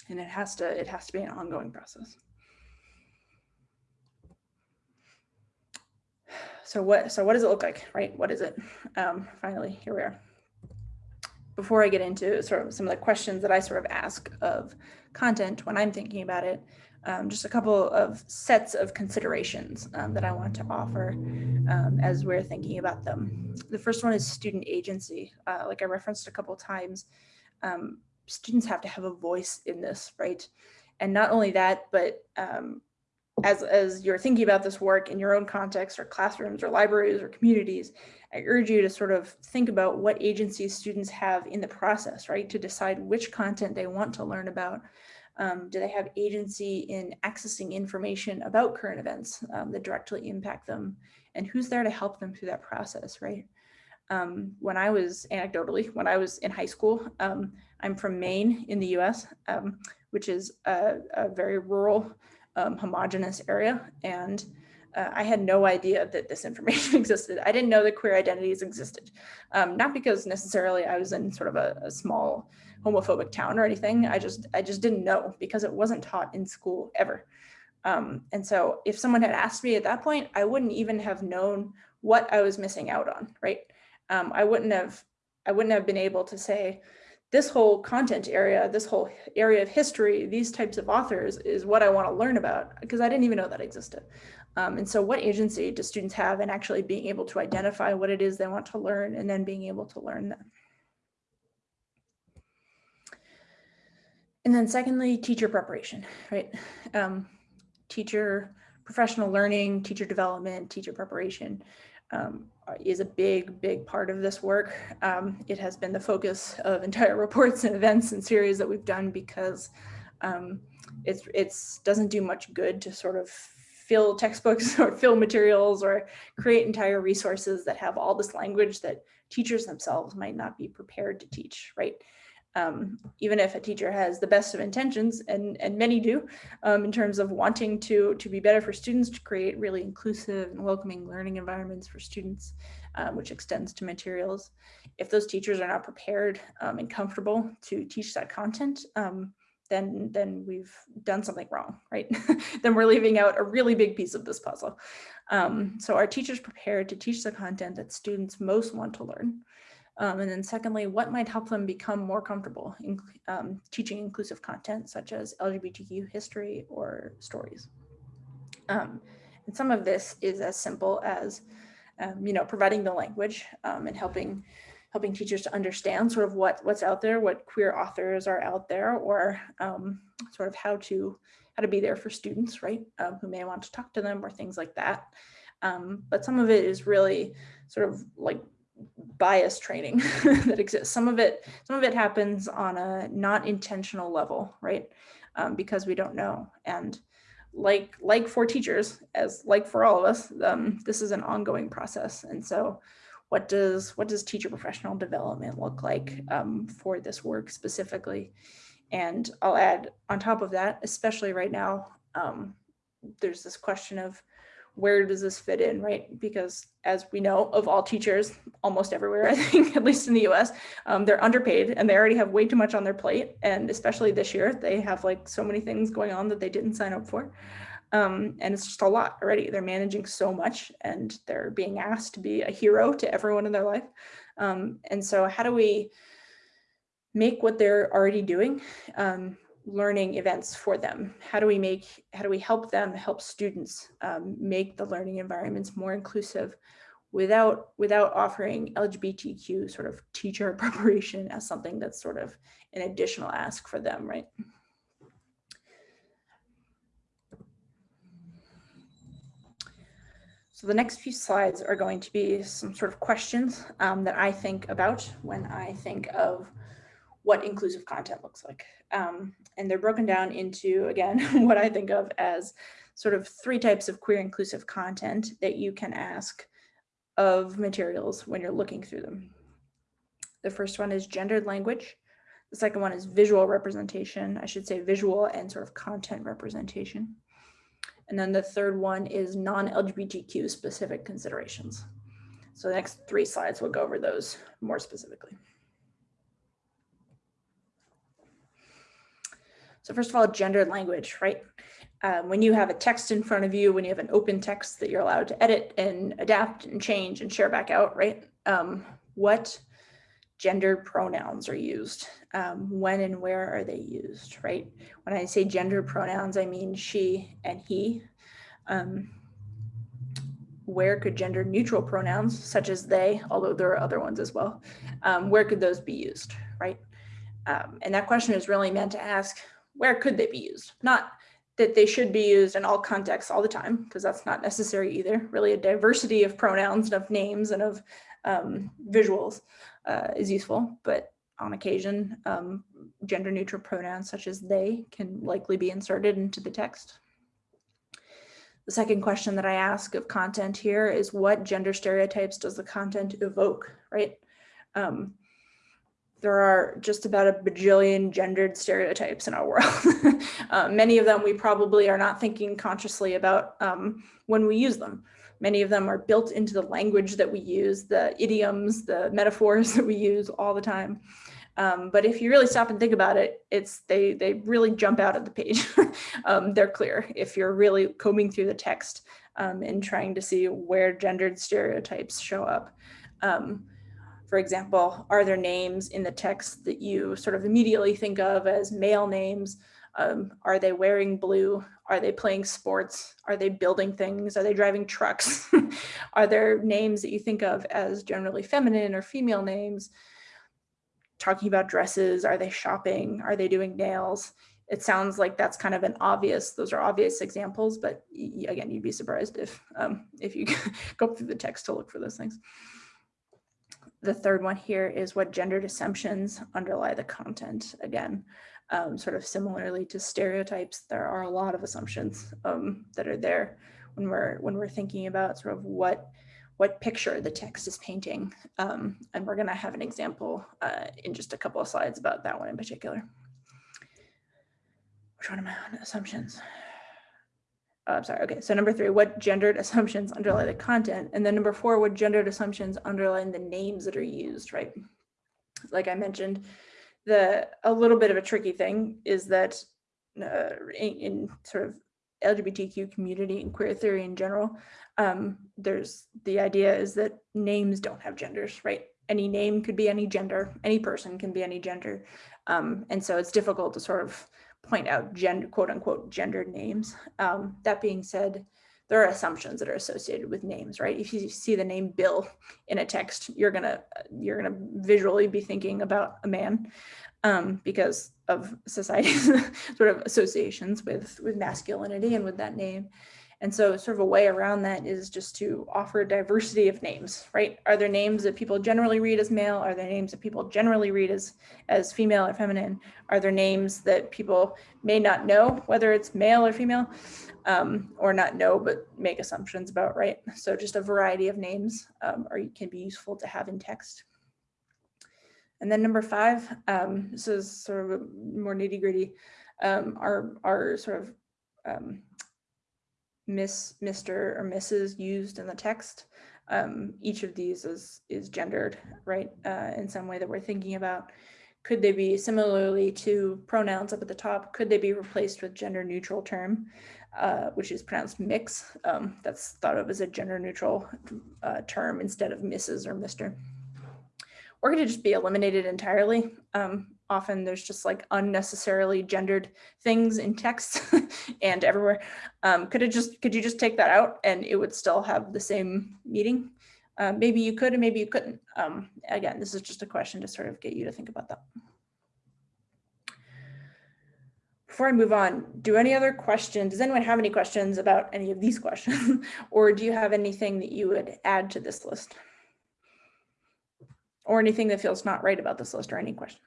and it has to, it has to be an ongoing process. So what, so what does it look like, right? What is it? Um, finally, here we are before I get into sort of some of the questions that I sort of ask of content when I'm thinking about it, um, just a couple of sets of considerations um, that I want to offer um, as we're thinking about them. The first one is student agency. Uh, like I referenced a couple times, um, students have to have a voice in this, right? And not only that, but um, as, as you're thinking about this work in your own context or classrooms or libraries or communities, I urge you to sort of think about what agencies students have in the process, right? To decide which content they want to learn about. Um, do they have agency in accessing information about current events um, that directly impact them? And who's there to help them through that process, right? Um, when I was anecdotally, when I was in high school, um, I'm from Maine in the US, um, which is a, a very rural, um, homogenous area. And uh, I had no idea that this information existed. I didn't know that queer identities existed. Um, not because necessarily I was in sort of a, a, small homophobic town or anything. I just I just didn't know because it wasn't taught in school ever. Um, and so if someone had asked me at that point, I wouldn't even have known what I was missing out on, right? Um, I wouldn't have I wouldn't have been able to say, this whole content area, this whole area of history, these types of authors is what I want to learn about because I didn't even know that existed. Um, and so what agency do students have in actually being able to identify what it is they want to learn and then being able to learn them? And then secondly, teacher preparation, right? Um, teacher professional learning, teacher development, teacher preparation um, is a big, big part of this work. Um, it has been the focus of entire reports and events and series that we've done because um, it's it's doesn't do much good to sort of fill textbooks or fill materials or create entire resources that have all this language that teachers themselves might not be prepared to teach, right? Um, even if a teacher has the best of intentions, and, and many do, um, in terms of wanting to, to be better for students, to create really inclusive and welcoming learning environments for students, um, which extends to materials. If those teachers are not prepared um, and comfortable to teach that content, um, then, then we've done something wrong, right? then we're leaving out a really big piece of this puzzle. Um, so are teachers prepared to teach the content that students most want to learn? Um, and then secondly, what might help them become more comfortable in um, teaching inclusive content such as LGBTQ history or stories. Um, and some of this is as simple as, um, you know, providing the language um, and helping helping teachers to understand sort of what what's out there, what queer authors are out there, or um, sort of how to how to be there for students, right, who may want to talk to them or things like that. but some of it is really sort of like bias training that exists. Some of it, some of it happens on a not intentional level, right? Um, because we don't know. And like like for teachers, as like for all of us, um, this is an ongoing process. And so, what does what does teacher professional development look like um, for this work specifically? And I'll add on top of that, especially right now, um, there's this question of where does this fit in, right? Because as we know of all teachers almost everywhere, I think, at least in the US, um, they're underpaid and they already have way too much on their plate. And especially this year, they have like so many things going on that they didn't sign up for. Um, and it's just a lot already. They're managing so much and they're being asked to be a hero to everyone in their life. Um, and so how do we make what they're already doing um, learning events for them? How do we make, how do we help them help students um, make the learning environments more inclusive without, without offering LGBTQ sort of teacher preparation as something that's sort of an additional ask for them, right? So the next few slides are going to be some sort of questions um, that I think about when I think of what inclusive content looks like. Um, and they're broken down into, again, what I think of as sort of three types of queer inclusive content that you can ask of materials when you're looking through them. The first one is gendered language. The second one is visual representation. I should say visual and sort of content representation. And then the third one is non-LGBTQ specific considerations. So the next three slides will go over those more specifically. So first of all, gendered language, right? Um, when you have a text in front of you, when you have an open text that you're allowed to edit and adapt and change and share back out, right? Um, what gendered pronouns are used. Um, when and where are they used, right? When I say gender pronouns, I mean she and he. Um, where could gender neutral pronouns such as they, although there are other ones as well, um, where could those be used, right? Um, and that question is really meant to ask, where could they be used? Not that they should be used in all contexts all the time, because that's not necessary either. Really a diversity of pronouns and of names and of um, visuals uh, is useful, but on occasion, um, gender neutral pronouns such as they can likely be inserted into the text. The second question that I ask of content here is what gender stereotypes does the content evoke, right? Um, there are just about a bajillion gendered stereotypes in our world. uh, many of them we probably are not thinking consciously about um, when we use them. Many of them are built into the language that we use, the idioms, the metaphors that we use all the time. Um, but if you really stop and think about it, it's they they really jump out of the page. um, they're clear if you're really combing through the text um, and trying to see where gendered stereotypes show up. For example, are there names in the text that you sort of immediately think of as male names? Um, are they wearing blue? Are they playing sports? Are they building things? Are they driving trucks? are there names that you think of as generally feminine or female names? talking about dresses, are they shopping, are they doing nails? It sounds like that's kind of an obvious, those are obvious examples, but again, you'd be surprised if, um, if you go through the text to look for those things. The third one here is what gendered assumptions underlie the content. Again, um, sort of similarly to stereotypes, there are a lot of assumptions um, that are there when we're when we're thinking about sort of what what picture the text is painting. Um, and we're gonna have an example uh, in just a couple of slides about that one in particular. Which one am I on? Assumptions. Oh, I'm sorry. Okay, so number three, what gendered assumptions underlie the content? And then number four, what gendered assumptions underline the names that are used, right? Like I mentioned, the a little bit of a tricky thing is that uh, in, in sort of LGBTQ community and queer theory in general, um, there's the idea is that names don't have genders, right? Any name could be any gender, any person can be any gender. Um, and so it's difficult to sort of point out gender, quote unquote, gendered names. Um, that being said, there are assumptions that are associated with names, right? If you see the name Bill in a text, you're gonna you're gonna visually be thinking about a man um, because of society's sort of associations with with masculinity and with that name. And so sort of a way around that is just to offer a diversity of names, right? Are there names that people generally read as male? Are there names that people generally read as, as female or feminine? Are there names that people may not know whether it's male or female um, or not know, but make assumptions about, right? So just a variety of names um, or can be useful to have in text. And then number five, um, this is sort of more nitty gritty, um, our, our sort of um, Miss, Mr. or Mrs. used in the text. Um, each of these is, is gendered, right, uh, in some way that we're thinking about. Could they be similarly to pronouns up at the top? Could they be replaced with gender neutral term, uh, which is pronounced mix? Um, that's thought of as a gender neutral uh, term instead of Mrs. or Mr. Or could it just be eliminated entirely? Um, often there's just like unnecessarily gendered things in text and everywhere. Um, could it just, could you just take that out and it would still have the same meaning? Uh, maybe you could and maybe you couldn't. Um, again, this is just a question to sort of get you to think about that. Before I move on, do any other questions, does anyone have any questions about any of these questions? or do you have anything that you would add to this list? Or anything that feels not right about this list or any questions?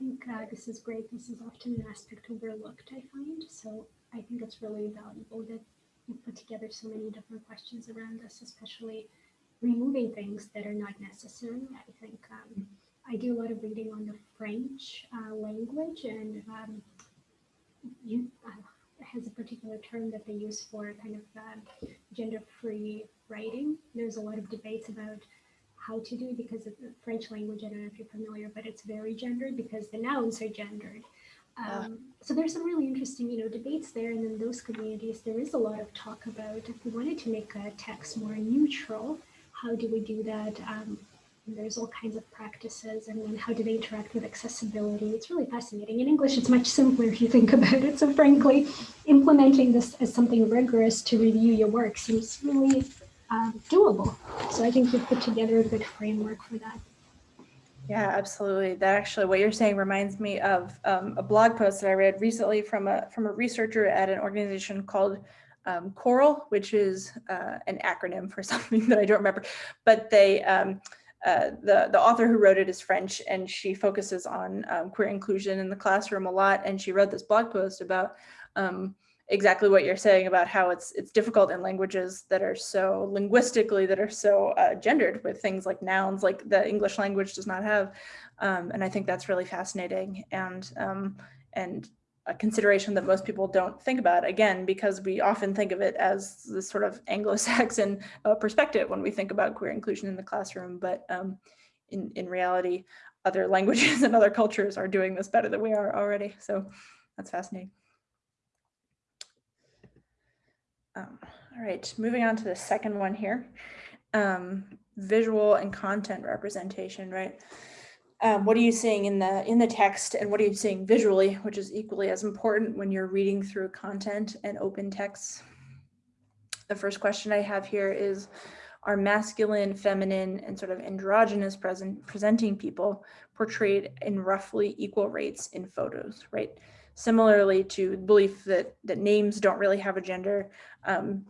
Think uh, this is great. This is often an aspect overlooked, I find. So I think it's really valuable that you put together so many different questions around this, especially removing things that are not necessary. I think um, I do a lot of reading on the French uh, language and um, you uh, has a particular term that they use for kind of uh, gender-free writing. There's a lot of debates about how to do because of the French language. I don't know if you're familiar, but it's very gendered because the nouns are gendered. Um, so there's some really interesting, you know, debates there. And in those communities, there is a lot of talk about if we wanted to make a text more neutral, how do we do that? Um, there's all kinds of practices and then how do they interact with accessibility? It's really fascinating. In English, it's much simpler if you think about it. So frankly, implementing this as something rigorous to review your work seems really um, doable. So I think you've put together a good framework for that.
Yeah, absolutely. That actually, what you're saying reminds me of um, a blog post that I read recently from a from a researcher at an organization called um, Coral, which is uh, an acronym for something that I don't remember. But they, um, uh, the the author who wrote it is French, and she focuses on um, queer inclusion in the classroom a lot. And she wrote this blog post about um, exactly what you're saying about how it's it's difficult in languages that are so linguistically that are so uh, gendered with things like nouns like the English language does not have um, and I think that's really fascinating and um, and a consideration that most people don't think about again because we often think of it as this sort of Anglo-Saxon uh, perspective when we think about queer inclusion in the classroom but um, in in reality other languages and other cultures are doing this better than we are already so that's fascinating. Um, all right, moving on to the second one here. Um, visual and content representation, right? Um, what are you seeing in the in the text and what are you seeing visually, which is equally as important when you're reading through content and open texts? The first question I have here is, are masculine, feminine, and sort of androgynous present presenting people portrayed in roughly equal rates in photos, right? Similarly to the belief that, that names don't really have a gender, um,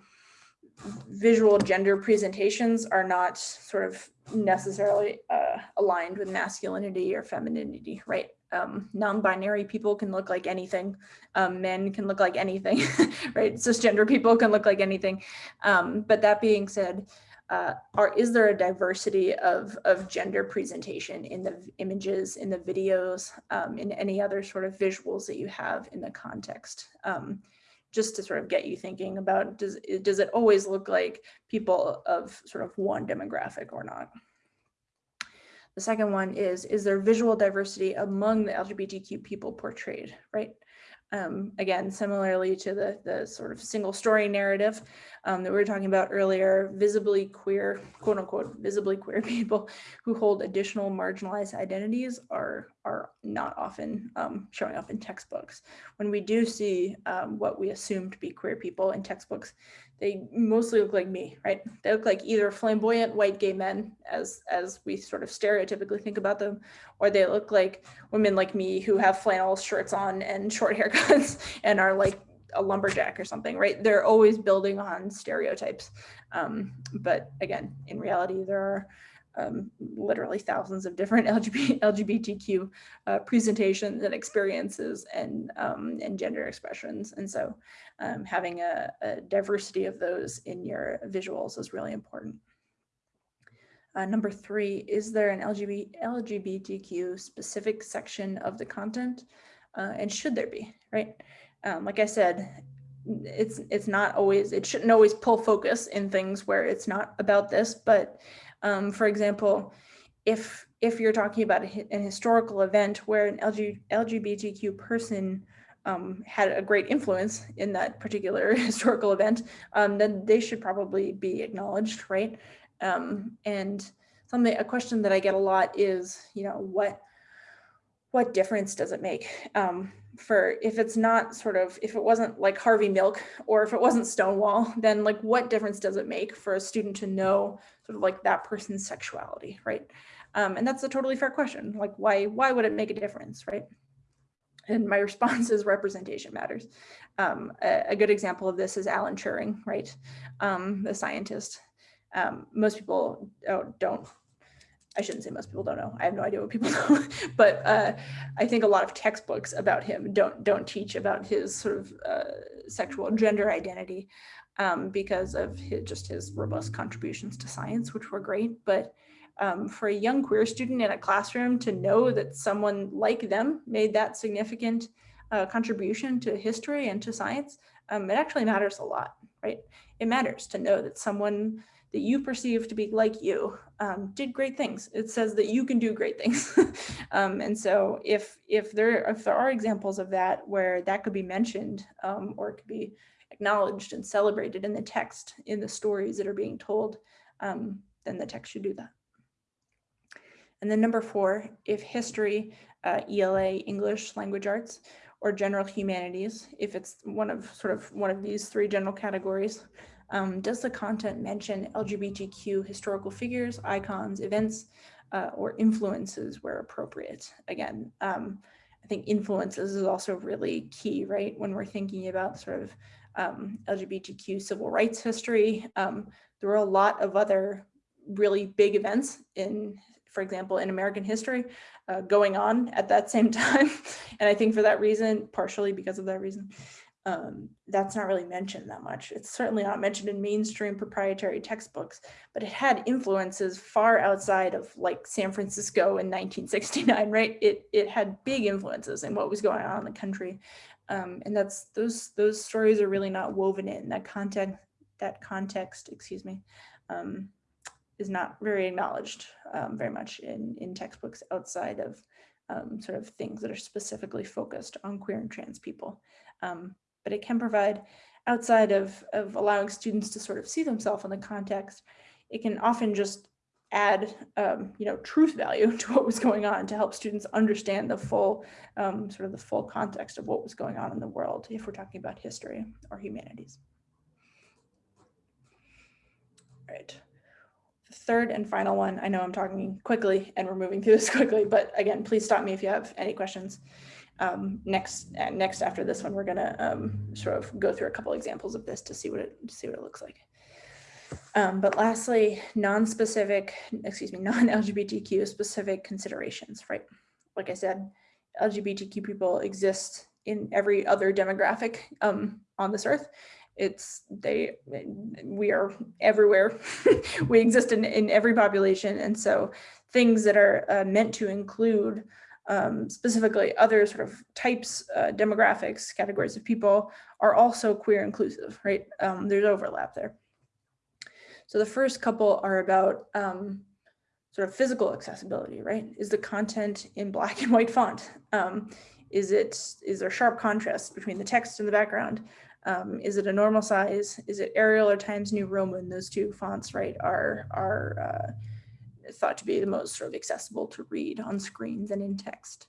visual gender presentations are not sort of necessarily uh, aligned with masculinity or femininity, right? Um, non-binary people can look like anything. Um, men can look like anything, right? Cisgender people can look like anything. Um, but that being said, uh, are is there a diversity of, of gender presentation in the images, in the videos, um, in any other sort of visuals that you have in the context? Um, just to sort of get you thinking about, does, does it always look like people of sort of one demographic or not? The second one is, is there visual diversity among the LGBTQ people portrayed, right? Um, again, similarly to the, the sort of single story narrative um, that we were talking about earlier, visibly queer, quote unquote, visibly queer people who hold additional marginalized identities are, are not often um, showing up in textbooks. When we do see um, what we assume to be queer people in textbooks, they mostly look like me, right? They look like either flamboyant white gay men as, as we sort of stereotypically think about them, or they look like women like me who have flannel shirts on and short haircuts and are like a lumberjack or something, right? They're always building on stereotypes. Um, but again, in reality, there are um, literally thousands of different LGBT, LGBTQ uh, presentations and experiences and, um, and gender expressions. And so um, having a, a, diversity of those in your visuals is really important. Uh, number three, is there an LGBT, LGBTQ specific section of the content? Uh, and should there be, right? Um, like I said, it's it's not always, it shouldn't always pull focus in things where it's not about this, but um, for example, if if you're talking about a, an historical event where an LG, LGBTQ person um, had a great influence in that particular historical event, um, then they should probably be acknowledged, right? Um, and something, a question that I get a lot is, you know, what what difference does it make um, for if it's not sort of if it wasn't like Harvey Milk or if it wasn't Stonewall, then like what difference does it make for a student to know like that person's sexuality, right? Um, and that's a totally fair question. Like why why would it make a difference, right? And my response is representation matters. Um, a, a, good example of this is Alan Turing, right? Um, the scientist. Um, most people oh, don't I shouldn't say most people don't know. I have no idea what people know, but uh, I think a lot of textbooks about him don't don't teach about his sort of uh, sexual gender identity um, because of his, just his robust contributions to science, which were great. But um, for a young queer student in a classroom to know that someone like them made that significant uh, contribution to history and to science um, it actually matters a lot, right? It matters to know that someone that you perceive to be like you um, did great things. It says that you can do great things. um, and so if if there if there are examples of that where that could be mentioned um, or it could be acknowledged and celebrated in the text in the stories that are being told, um, then the text should do that. And then number four, if history, uh, ELA, English, language arts, or general humanities, if it's one of sort of one of these three general categories, um, does the content mention LGBTQ historical figures, icons, events, uh, or influences where appropriate? Again, um, think influences is also really key, right? When we're thinking about sort of um, LGBTQ civil rights history, um, there were a lot of other really big events in, for example, in American history uh, going on at that same time. and I think for that reason, partially because of that reason, um, that's not really mentioned that much. It's certainly not mentioned in mainstream proprietary textbooks, but it had influences far outside of like San Francisco in 1969, right? It, it had big influences in what was going on in the country. Um, and that's those those stories are really not woven in that content that context excuse me um, is not very acknowledged um, very much in in textbooks outside of um, sort of things that are specifically focused on queer and trans people um, but it can provide outside of of allowing students to sort of see themselves in the context it can often just add um, you know truth value to what was going on to help students understand the full um, sort of the full context of what was going on in the world if we're talking about history or humanities. All right. The third and final one, I know I'm talking quickly and we're moving through this quickly, but again, please stop me if you have any questions. Um, next, uh, next after this one, we're gonna um, sort of go through a couple examples of this to see what it see what it looks like. Um, but lastly, non-specific, excuse me, non-LGBTQ specific considerations, right? Like I said, LGBTQ people exist in every other demographic um, on this earth. It's they, we are everywhere. we exist in, in every population. And so things that are uh, meant to include um, specifically other sort of types, uh, demographics, categories of people are also queer inclusive, right? Um, there's overlap there. So the first couple are about um, sort of physical accessibility, right? Is the content in black and white font? Um, is it, is there sharp contrast between the text and the background? Um, is it a normal size? Is it Arial or Times New Roman? Those two fonts, right, are, are uh, thought to be the most sort of accessible to read on screens and in text.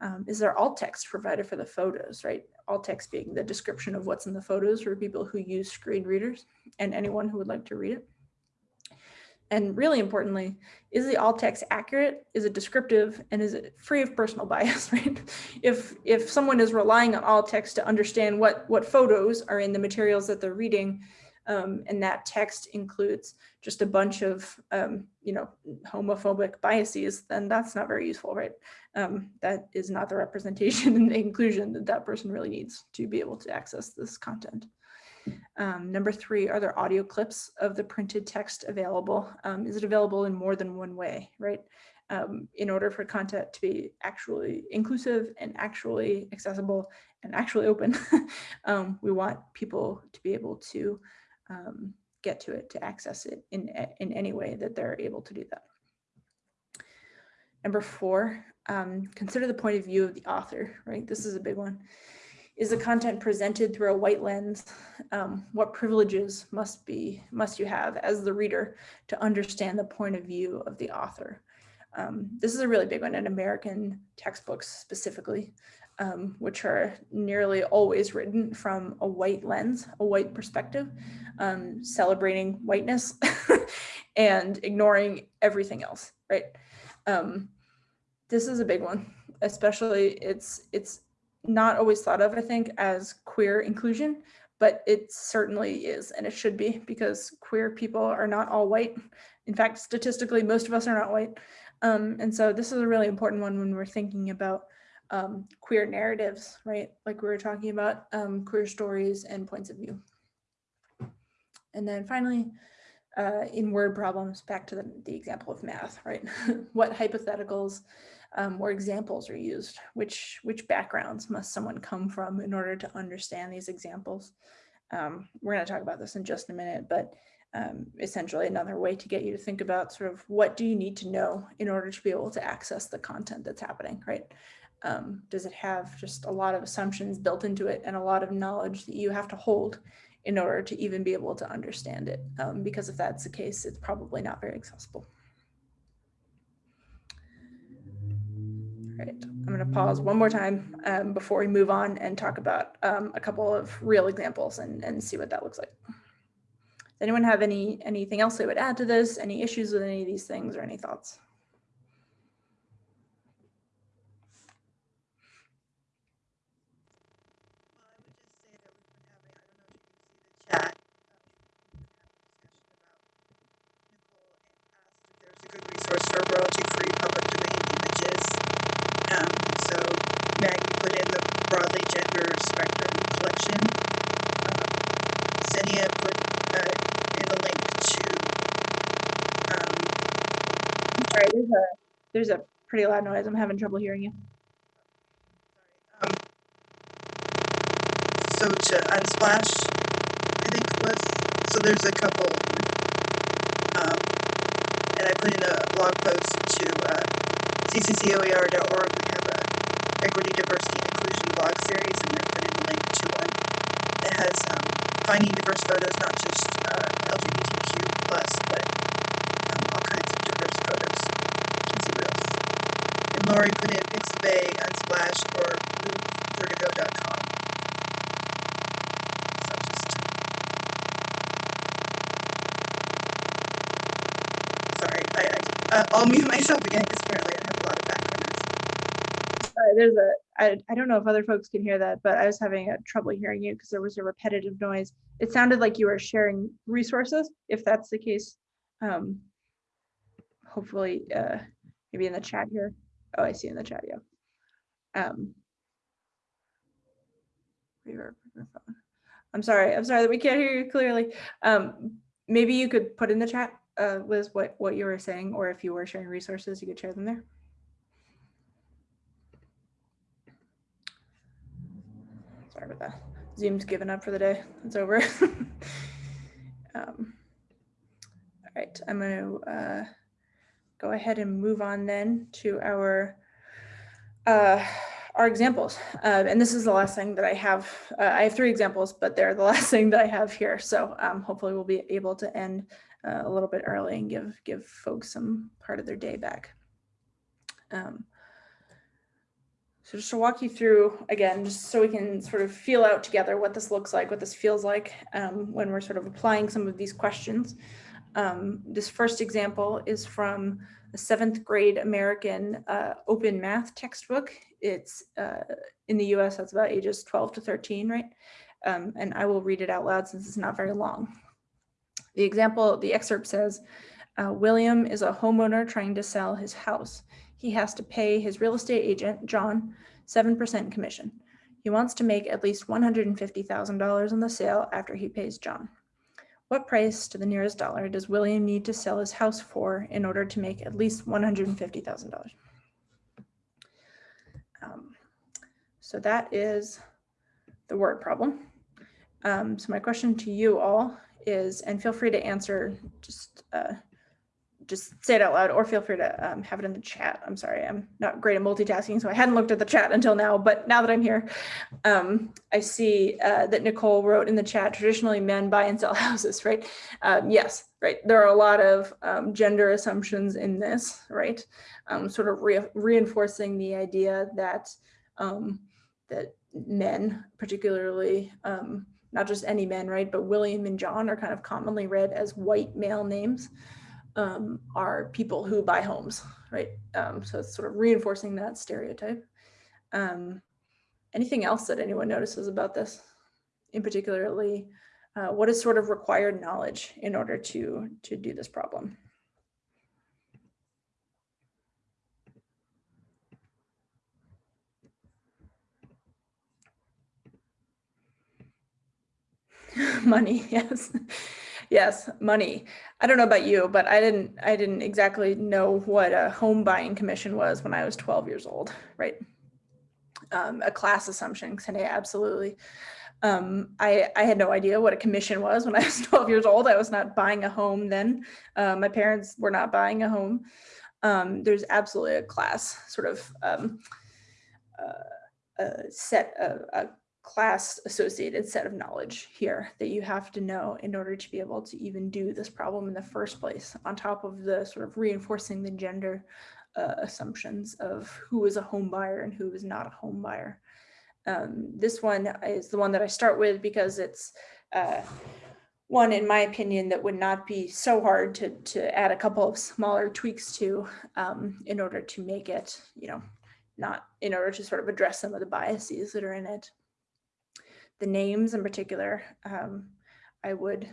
Um, is there alt text provided for the photos, right? Alt text being the description of what's in the photos for people who use screen readers and anyone who would like to read it. And really importantly, is the alt text accurate? Is it descriptive? And is it free of personal bias, right? If, if someone is relying on alt text to understand what, what photos are in the materials that they're reading, um, and that text includes just a bunch of, um, you know, homophobic biases, then that's not very useful, right? Um, that is not the representation and the inclusion that that person really needs to be able to access this content. Um, number three, are there audio clips of the printed text available? Um, is it available in more than one way, right? Um, in order for content to be actually inclusive and actually accessible and actually open, we want people to be able to um, get to it, to access it in, in any way that they're able to do that. Number four, um, consider the point of view of the author, right? This is a big one. Is the content presented through a white lens? Um, what privileges must be must you have as the reader to understand the point of view of the author? Um, this is a really big one in American textbooks specifically, um, which are nearly always written from a white lens, a white perspective, um, celebrating whiteness and ignoring everything else, right? Um, this is a big one, especially it's it's not always thought of, I think, as queer inclusion, but it certainly is, and it should be because queer people are not all white. In fact, statistically, most of us are not white. Um, and so this is a really important one when we're thinking about um, queer narratives, right? Like we were talking about um, queer stories and points of view. And then finally, uh, in word problems, back to the, the example of math, right? what hypotheticals um, or examples are used? Which, which backgrounds must someone come from in order to understand these examples? Um, we're going to talk about this in just a minute, but um, essentially another way to get you to think about sort of what do you need to know in order to be able to access the content that's happening, right? Um, does it have just a lot of assumptions built into it and a lot of knowledge that you have to hold in order to even be able to understand it? Um, because if that's the case, it's probably not very accessible. All right, I'm going to pause one more time um, before we move on and talk about um, a couple of real examples and, and see what that looks like. Does anyone have any anything else they would add to this? Any issues with any of these things or any thoughts? Sorry, there's a there's a pretty loud noise. I'm having trouble hearing you.
um, so to Unsplash, I think was so. There's a couple. Um, and I put in a blog post to uh, cccoer.org. We have a equity, diversity, inclusion blog series, and I put in a link to one that has um, finding diverse photos, not just uh, LGBTQ plus, but Lori put in Pixabay, Unsplash, or movevertigo.com. So just sorry, I, I uh, I'll mute myself again because apparently I have a lot of background noise.
There's a I, I don't know if other folks can hear that, but I was having a trouble hearing you because there was a repetitive noise. It sounded like you were sharing resources. If that's the case, um, hopefully, uh, maybe in the chat here. Oh, I see in the chat. Yeah. Um. I'm sorry. I'm sorry that we can't hear you clearly. Um, maybe you could put in the chat, uh, Liz, what what you were saying, or if you were sharing resources, you could share them there. Sorry about that. Zoom's given up for the day. It's over. um, all right, I'm going to uh, go ahead and move on then to our uh, our examples. Uh, and this is the last thing that I have. Uh, I have three examples, but they're the last thing that I have here. So um, hopefully we'll be able to end uh, a little bit early and give give folks some part of their day back. Um, so just to walk you through again, just so we can sort of feel out together what this looks like, what this feels like um, when we're sort of applying some of these questions. Um, this first example is from a seventh grade American uh, open math textbook. It's uh, in the US, that's about ages 12 to 13, right? Um, and I will read it out loud since it's not very long. The example, the excerpt says, uh, William is a homeowner trying to sell his house he has to pay his real estate agent, John, 7% commission. He wants to make at least $150,000 on the sale after he pays John. What price to the nearest dollar does William need to sell his house for in order to make at least $150,000? Um, so that is the word problem. Um, so my question to you all is, and feel free to answer just uh, just say it out loud or feel free to um, have it in the chat. I'm sorry, I'm not great at multitasking, so I hadn't looked at the chat until now, but now that I'm here, um, I see uh, that Nicole wrote in the chat, traditionally men buy and sell houses, right? Um, yes, right. There are a lot of um, gender assumptions in this, right? Um, sort of re reinforcing the idea that, um, that men, particularly, not just any men, right, but William and John are kind of commonly read as white male names um, are people who buy homes, right? Um, so it's sort of reinforcing that stereotype. Um, anything else that anyone notices about this? In particularly, uh, what is sort of required knowledge in order to, to do this problem? Money, yes. Yes, money. I don't know about you, but I didn't I didn't exactly know what a home buying commission was when I was 12 years old, right? Um, a class assumption, Xenia, absolutely. Um, I, I had no idea what a commission was when I was 12 years old. I was not buying a home then. Uh, my parents were not buying a home. Um, there's absolutely a class sort of um, uh, a set of a class associated set of knowledge here that you have to know in order to be able to even do this problem in the first place on top of the sort of reinforcing the gender uh, assumptions of who is a home buyer and who is not a home buyer. Um, this one is the one that I start with because it's uh, one, in my opinion, that would not be so hard to, to add a couple of smaller tweaks to um, in order to make it, you know, not in order to sort of address some of the biases that are in it. The names in particular, um, I would,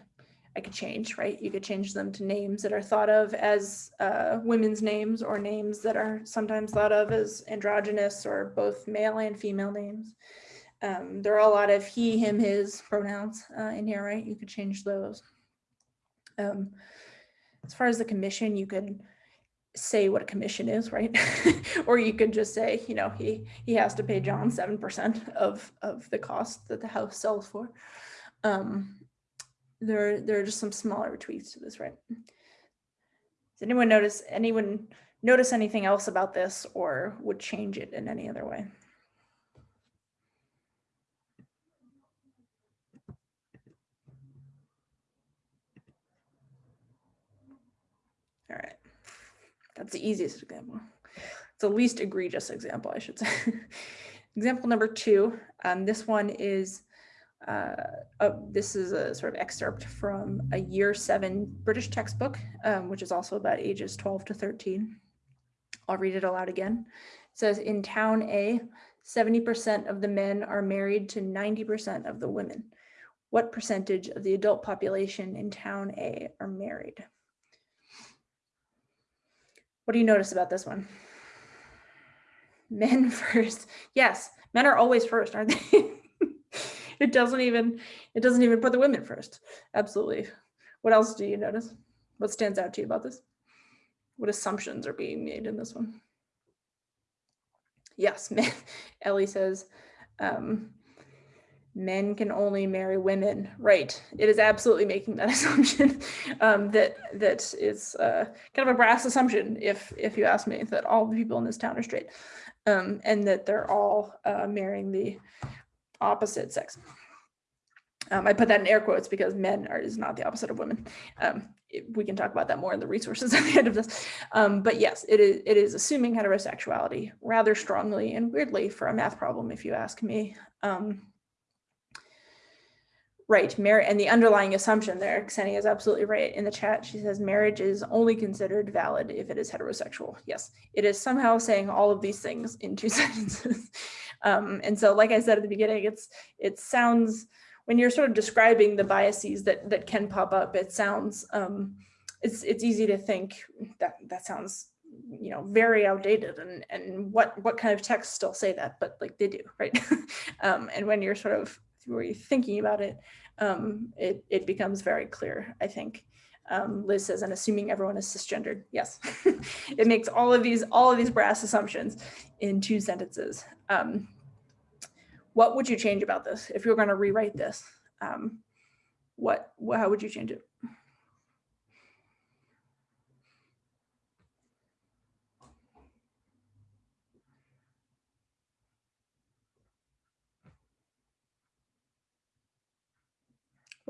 I could change, right? You could change them to names that are thought of as uh, women's names or names that are sometimes thought of as androgynous or both male and female names. Um, there are a lot of he, him, his pronouns uh, in here, right? You could change those. Um, as far as the commission, you could say what a commission is, right? or you could just say, you know, he he has to pay John 7% of, of the cost that the house sells for. Um, there, there are just some smaller tweaks to this, right? Does anyone notice anyone notice anything else about this or would change it in any other way? All right, that's the easiest example. It's the least egregious example, I should say. example number two, um, this one is, uh, this is a sort of excerpt from a year seven British textbook, um, which is also about ages 12 to 13. I'll read it aloud again. It says in town A, 70% of the men are married to 90% of the women. What percentage of the adult population in town A are married? What do you notice about this one? Men first. Yes, men are always first, aren't they? it doesn't even it doesn't even put the women first. Absolutely. What else do you notice? What stands out to you about this? What assumptions are being made in this one? Yes, men, Ellie says, um, men can only marry women. Right. It is absolutely making that assumption um, that that is uh, kind of a brass assumption, if if you ask me, that all the people in this town are straight, um, and that they're all uh, marrying the opposite sex. Um, I put that in air quotes because men are is not the opposite of women. Um, we can talk about that more in the resources at the end of this. Um, but yes, it is it is assuming heterosexuality rather strongly and weirdly for a math problem, if you ask me. Um, right, marriage and the underlying assumption there, Xenia is absolutely right in the chat. She says marriage is only considered valid if it is heterosexual. Yes, it is somehow saying all of these things in two sentences. Um, and so, like I said at the beginning, it's it sounds when you're sort of describing the biases that that can pop up, it sounds um, it's it's easy to think that that sounds you know very outdated and and what what kind of texts still say that but like they do right um, and when you're sort of you're thinking about it um, it it becomes very clear I think um, Liz says, and assuming everyone is cisgendered. Yes, it makes all of these all of these brass assumptions in two sentences. Um, what would you change about this if you were going to rewrite this? Um, what, what, how would you change it?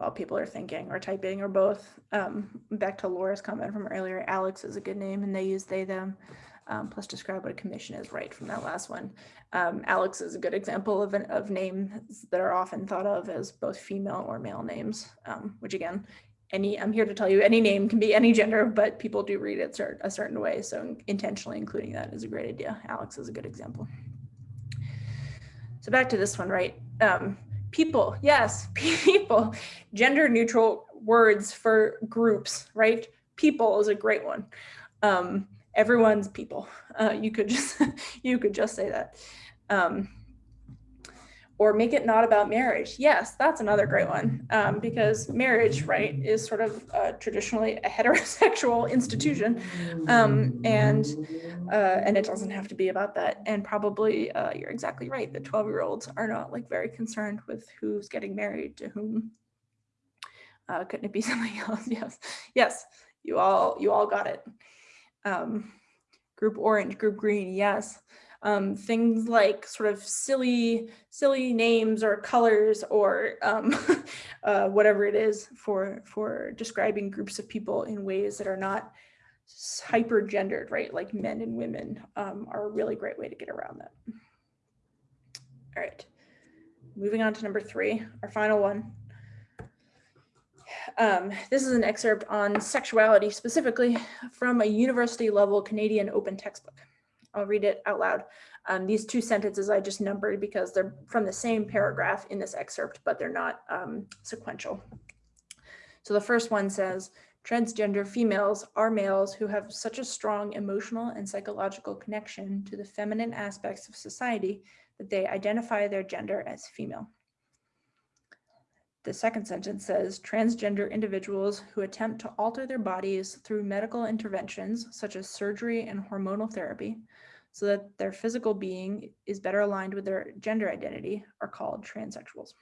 While people are thinking or typing or both. Um, back to Laura's comment from earlier, Alex is a good name and they use they, them. Um, plus describe what a commission is right from that last one. Um, Alex is a good example of, an, of names that are often thought of as both female or male names, um, which again, any I'm here to tell you any name can be any gender, but people do read it cert, a certain way. So intentionally including that is a great idea. Alex is a good example. So back to this one, right? Um, people, yes, people, gender neutral words for groups, right? People is a great one. Um, everyone's people. Uh, you could just you could just say that. Um, or make it not about marriage. Yes, that's another great one um, because marriage, right, is sort of traditionally a heterosexual institution, um, and uh, and it doesn't have to be about that. And probably uh, you're exactly right. The 12 year olds are not like very concerned with who's getting married to whom. Uh, couldn't it be something else? Yes, yes, you all you all got it. Um, group orange, group green, yes um, things like sort of silly, silly names or colors or um, uh, whatever it is for, for describing groups of people in ways that are not hyper gendered, right? Like men and women um, are a really great way to get around that. All right, moving on to number three, our final one. Um, this is an excerpt on sexuality specifically from a university level Canadian open textbook. I'll read it out loud. Um, these two sentences I just numbered because they're from the same paragraph in this excerpt, but they're not um, sequential. So the first one says, transgender females are males who have such a strong emotional and psychological connection to the feminine aspects of society that they identify their gender as female. The second sentence says, transgender individuals who attempt to alter their bodies through medical interventions, such as surgery and hormonal therapy, so that their physical being is better aligned with their gender identity are called transsexuals.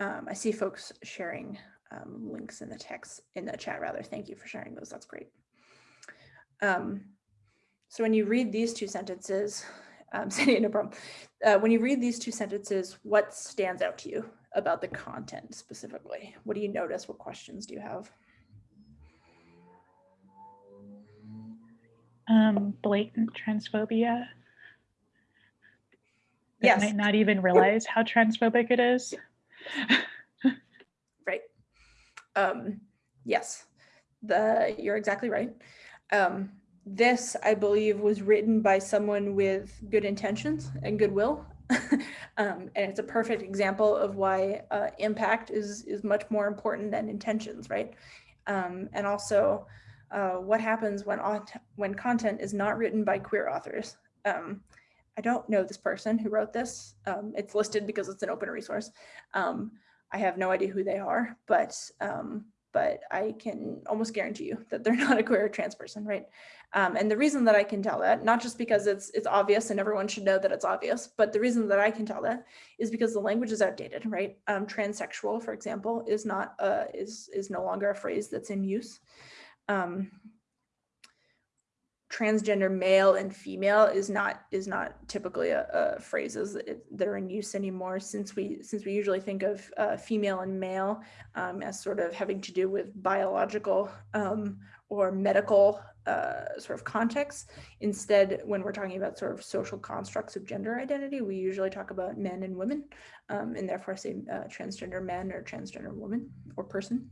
Um, I see folks sharing um, links in the text, in the chat rather. Thank you for sharing those, that's great. Um, so when you read these two sentences, um, Sandy, no problem. Uh, when you read these two sentences, what stands out to you about the content specifically? What do you notice? What questions do you have?
um, blatant transphobia.
Yes.
might not even realize how transphobic it is.
Right. Um, yes, the, you're exactly right. Um, this, I believe, was written by someone with good intentions and goodwill. um, and it's a perfect example of why uh, impact is, is much more important than intentions, right? Um, and also, uh, what happens when, when content is not written by queer authors. Um, I don't know this person who wrote this. Um, it's listed because it's an open resource. Um, I have no idea who they are, but um, but I can almost guarantee you that they're not a queer or trans person, right? Um, and the reason that I can tell that, not just because it's it's obvious and everyone should know that it's obvious, but the reason that I can tell that is because the language is outdated, right? Um, transsexual, for example, is not uh, is is no longer a phrase that's in use um, transgender male and female is not is not typically a, a phrases that, are in use anymore since we since we usually think of uh, female and male um, as sort of having to do with biological um, or medical uh, sort of context. Instead, when we're talking about sort of social constructs of gender identity, we usually talk about men and women um, and therefore say uh, transgender men or transgender woman or person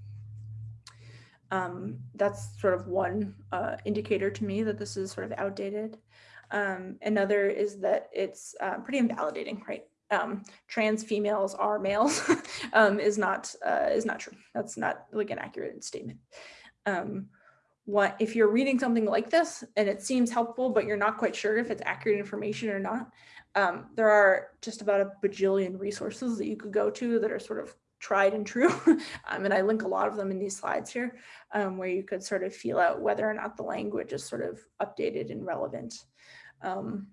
um, that's sort of one uh, indicator to me that this is sort of outdated. Um, another is that it's uh, pretty invalidating, right? Um, trans females are males um, is not uh, is not true. That's not like an accurate statement. Um, what if you're reading something like this and it seems helpful, but you're not quite sure if it's accurate information or not, um, there are just about a bajillion resources that you could go to that are sort of tried and true. um, and I link a lot of them in these slides here, um, where you could sort of feel out whether or not the language is sort of updated and relevant. Um,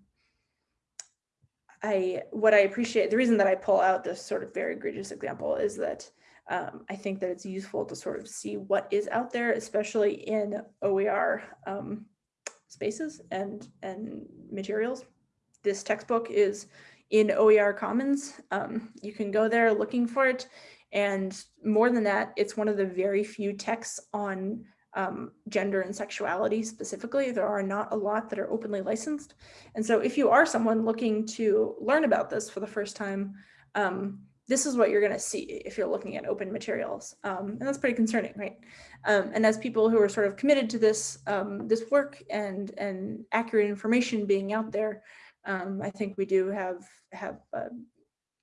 I, what I appreciate, the reason that I pull out this sort of very egregious example is that um, I think that it's useful to sort of see what is out there, especially in OER um, spaces and, and materials. This textbook is in OER Commons. Um, you can go there looking for it. And more than that, it's one of the very few texts on um, gender and sexuality specifically. There are not a lot that are openly licensed. And so if you are someone looking to learn about this for the first time, um, this is what you're going to see if you're looking at open materials. Um, and that's pretty concerning, right? Um, and as people who are sort of committed to this, um, this work and, and accurate information being out there, um, I think we do have have a,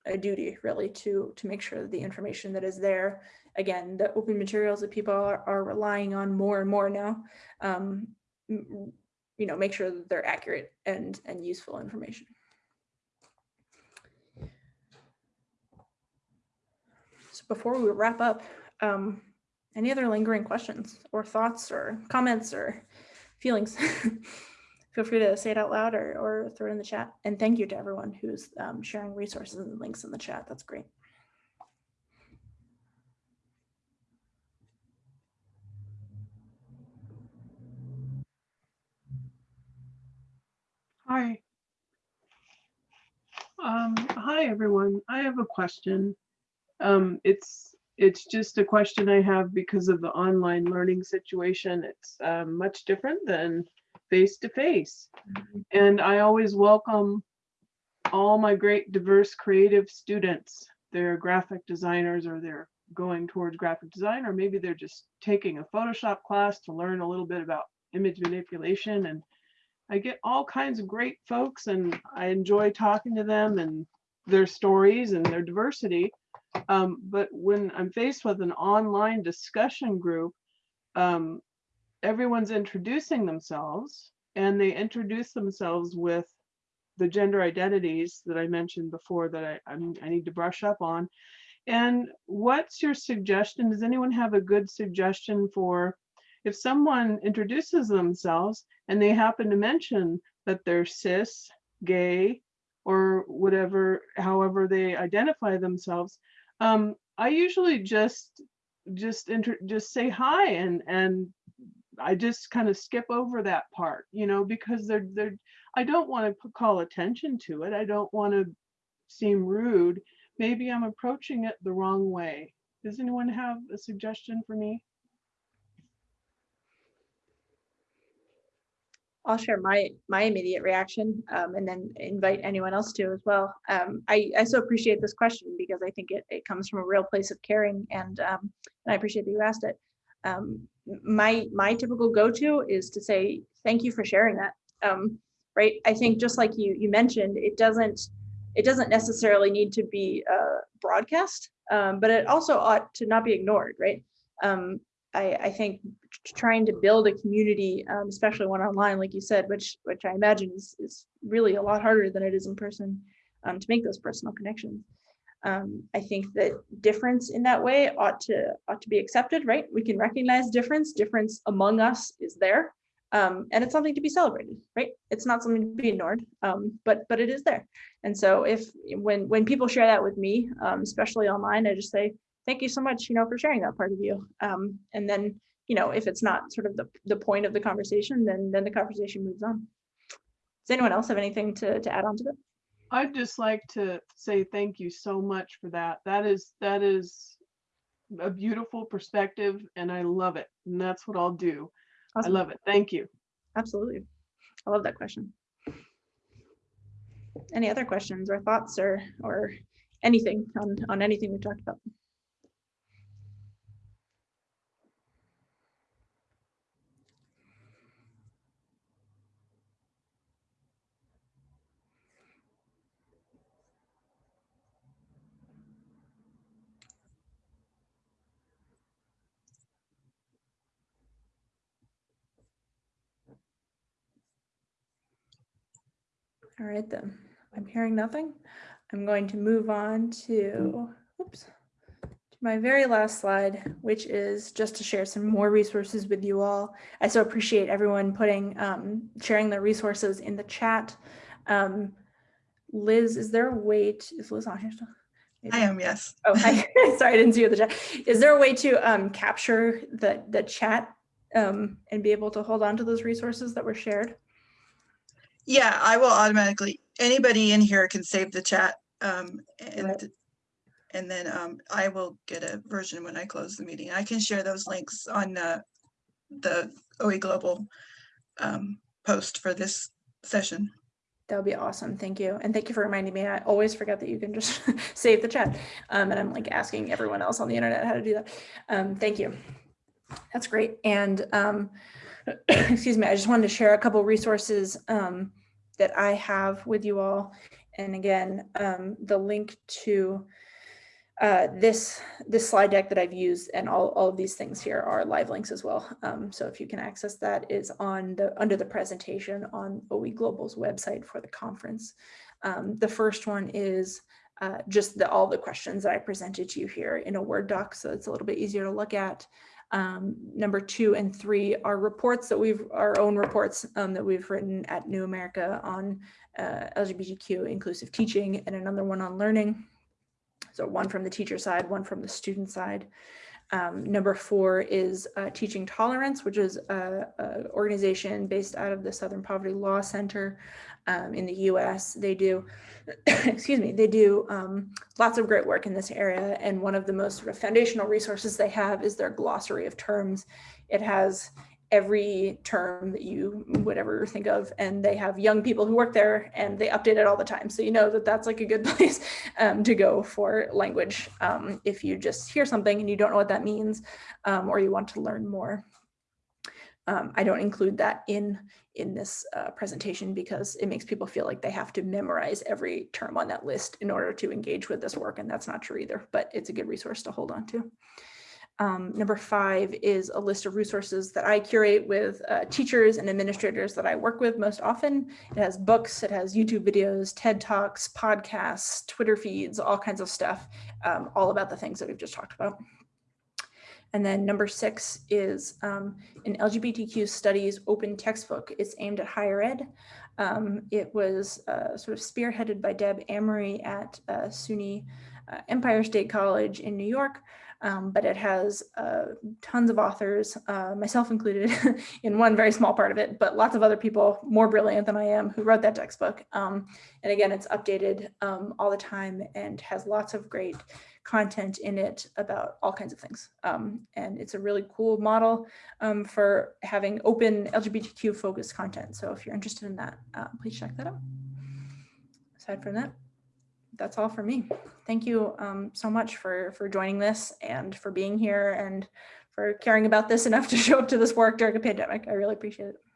a duty really to to make sure that the information that is there, again, the open materials that people are, are relying on more and more now, um, you know, make sure that they're accurate and and useful information. So before we wrap up, um, any other lingering questions or thoughts or comments or feelings? Feel free to say it out loud or, or throw it in the chat. And thank you to everyone who's um, sharing resources and links in the chat. That's great.
Hi. Um, hi, everyone. I have a question. Um, it's it's just a question I have because of the online learning situation. It's um, much different than face to face. And I always welcome all my great diverse creative students. They're graphic designers or they're going towards graphic design, or maybe they're just taking a Photoshop class to learn a little bit about image manipulation and I get all kinds of great folks and I enjoy talking to them and their stories and their diversity. Um, but when I'm faced with an online discussion group, um, everyone's introducing themselves and they introduce themselves with the gender identities that I mentioned before that I, I'm, I need to brush up on. And what's your suggestion? Does anyone have a good suggestion for if someone introduces themselves and they happen to mention that they're cis, gay, or whatever, however they identify themselves, um, I usually just just enter just say hi and and I just kind of skip over that part, you know, because they're they're I don't want to call attention to it. I don't want to seem rude. Maybe I'm approaching it the wrong way. Does anyone have a suggestion for me?
I'll share my my immediate reaction um, and then invite anyone else to as well. Um, I, I so appreciate this question because I think it, it comes from a real place of caring and, um, and I appreciate that you asked it. Um, my my typical go-to is to say thank you for sharing that. Um, right, I think just like you you mentioned, it doesn't it doesn't necessarily need to be uh, broadcast, um, but it also ought to not be ignored. Right, um, I, I think trying to build a community, um, especially one online, like you said, which which I imagine is, is really a lot harder than it is in person um, to make those personal connections. Um, I think that difference in that way ought to ought to be accepted, right? We can recognize difference. Difference among us is there, um, and it's something to be celebrated, right? It's not something to be ignored, um, but but it is there. And so if when when people share that with me, um, especially online, I just say, thank you so much, you know, for sharing that part of you. Um, and then, you know, if it's not sort of the, the point of the conversation, then then the conversation moves on. Does anyone else have anything to, to add on to that?
I'd just like to say thank you so much for that. That is that is a beautiful perspective and I love it. And that's what I'll do.
Awesome.
I love it. Thank you.
Absolutely. I love that question. Any other questions or thoughts or or anything on, on anything we've talked about? All right then, I'm hearing nothing. I'm going to move on to, oops, to my very last slide, which is just to share some more resources with you all. I so appreciate everyone putting, um, sharing their resources in the chat. Um, Liz, is there a way to, is Liz on here still? Maybe.
I am, yes.
Oh, hi. sorry, I didn't see you in the chat. Is there a way to um, capture the, the chat um, and be able to hold on to those resources that were shared?
Yeah, I will automatically, anybody in here can save the chat. Um, and,
Right.
and then, um, I will get a version when I close the meeting. I can share those links on, uh, the OE Global, um, post for this session.
That would be awesome. Thank you. And thank you for reminding me. I always forget that you can just save the chat. Um, and I'm like asking everyone else on the internet how to do that. Um, thank you. That's great. And um, excuse me, I just wanted to share a couple resources um, that I have with you all. And again, um, the link to uh, this this slide deck that I've used and all, all of these things here are live links as well. Um, so if you can access that is on the under the presentation on OE Global's website for the conference. Um, the first one is uh, just the, all the questions that I presented to you here in a Word doc, so it's a little bit easier to look at. Um, number two and three are reports that we've, our own reports um, that we've written at New America on uh, LGBTQ inclusive teaching and another one on learning. So one from the teacher side, one from the student side. Um, number four is uh, Teaching Tolerance, which is a, a, organization based out of the Southern Poverty Law Center um, in the US. They do, excuse me, they do um, lots of great work in this area. And one of the most sort of foundational resources they have is their glossary of terms. It has every term that you would ever think of and they have young people who work there and they update it all the time so you know that that's like a good place um, to go for language um, if you just hear something and you don't know what that means um, or you want to learn more um, I don't include that in in this uh, presentation because it makes people feel like they have to memorize every term on that list in order to engage with this work and that's not true either but it's a good resource to hold on to. Um, number five is a list of resources that I curate with uh, teachers and administrators that I work with most often. It has books, it has YouTube videos, TED Talks, podcasts, Twitter feeds, all kinds of stuff, um, all about the things that we've just talked about. And then number six is um, an LGBTQ studies open textbook. It's aimed at higher ed. Um, it was uh, sort of spearheaded by Deb Amory at uh, SUNY uh, Empire State College in New York um, but it has uh, tons of authors, uh, myself included in one very small part of it, but lots of other people more brilliant than I am who wrote that textbook. Um, and again, it's updated um, all the time and has lots of great content in it about all kinds of things. Um, and it's a really cool model um, for having open LGBTQ focused content. So if you're interested in that, uh, please check that out. Aside from that, that's all for me. Thank you um, so much for, for joining this and for being here and for caring about this enough to show up to this work during a pandemic. I really appreciate it.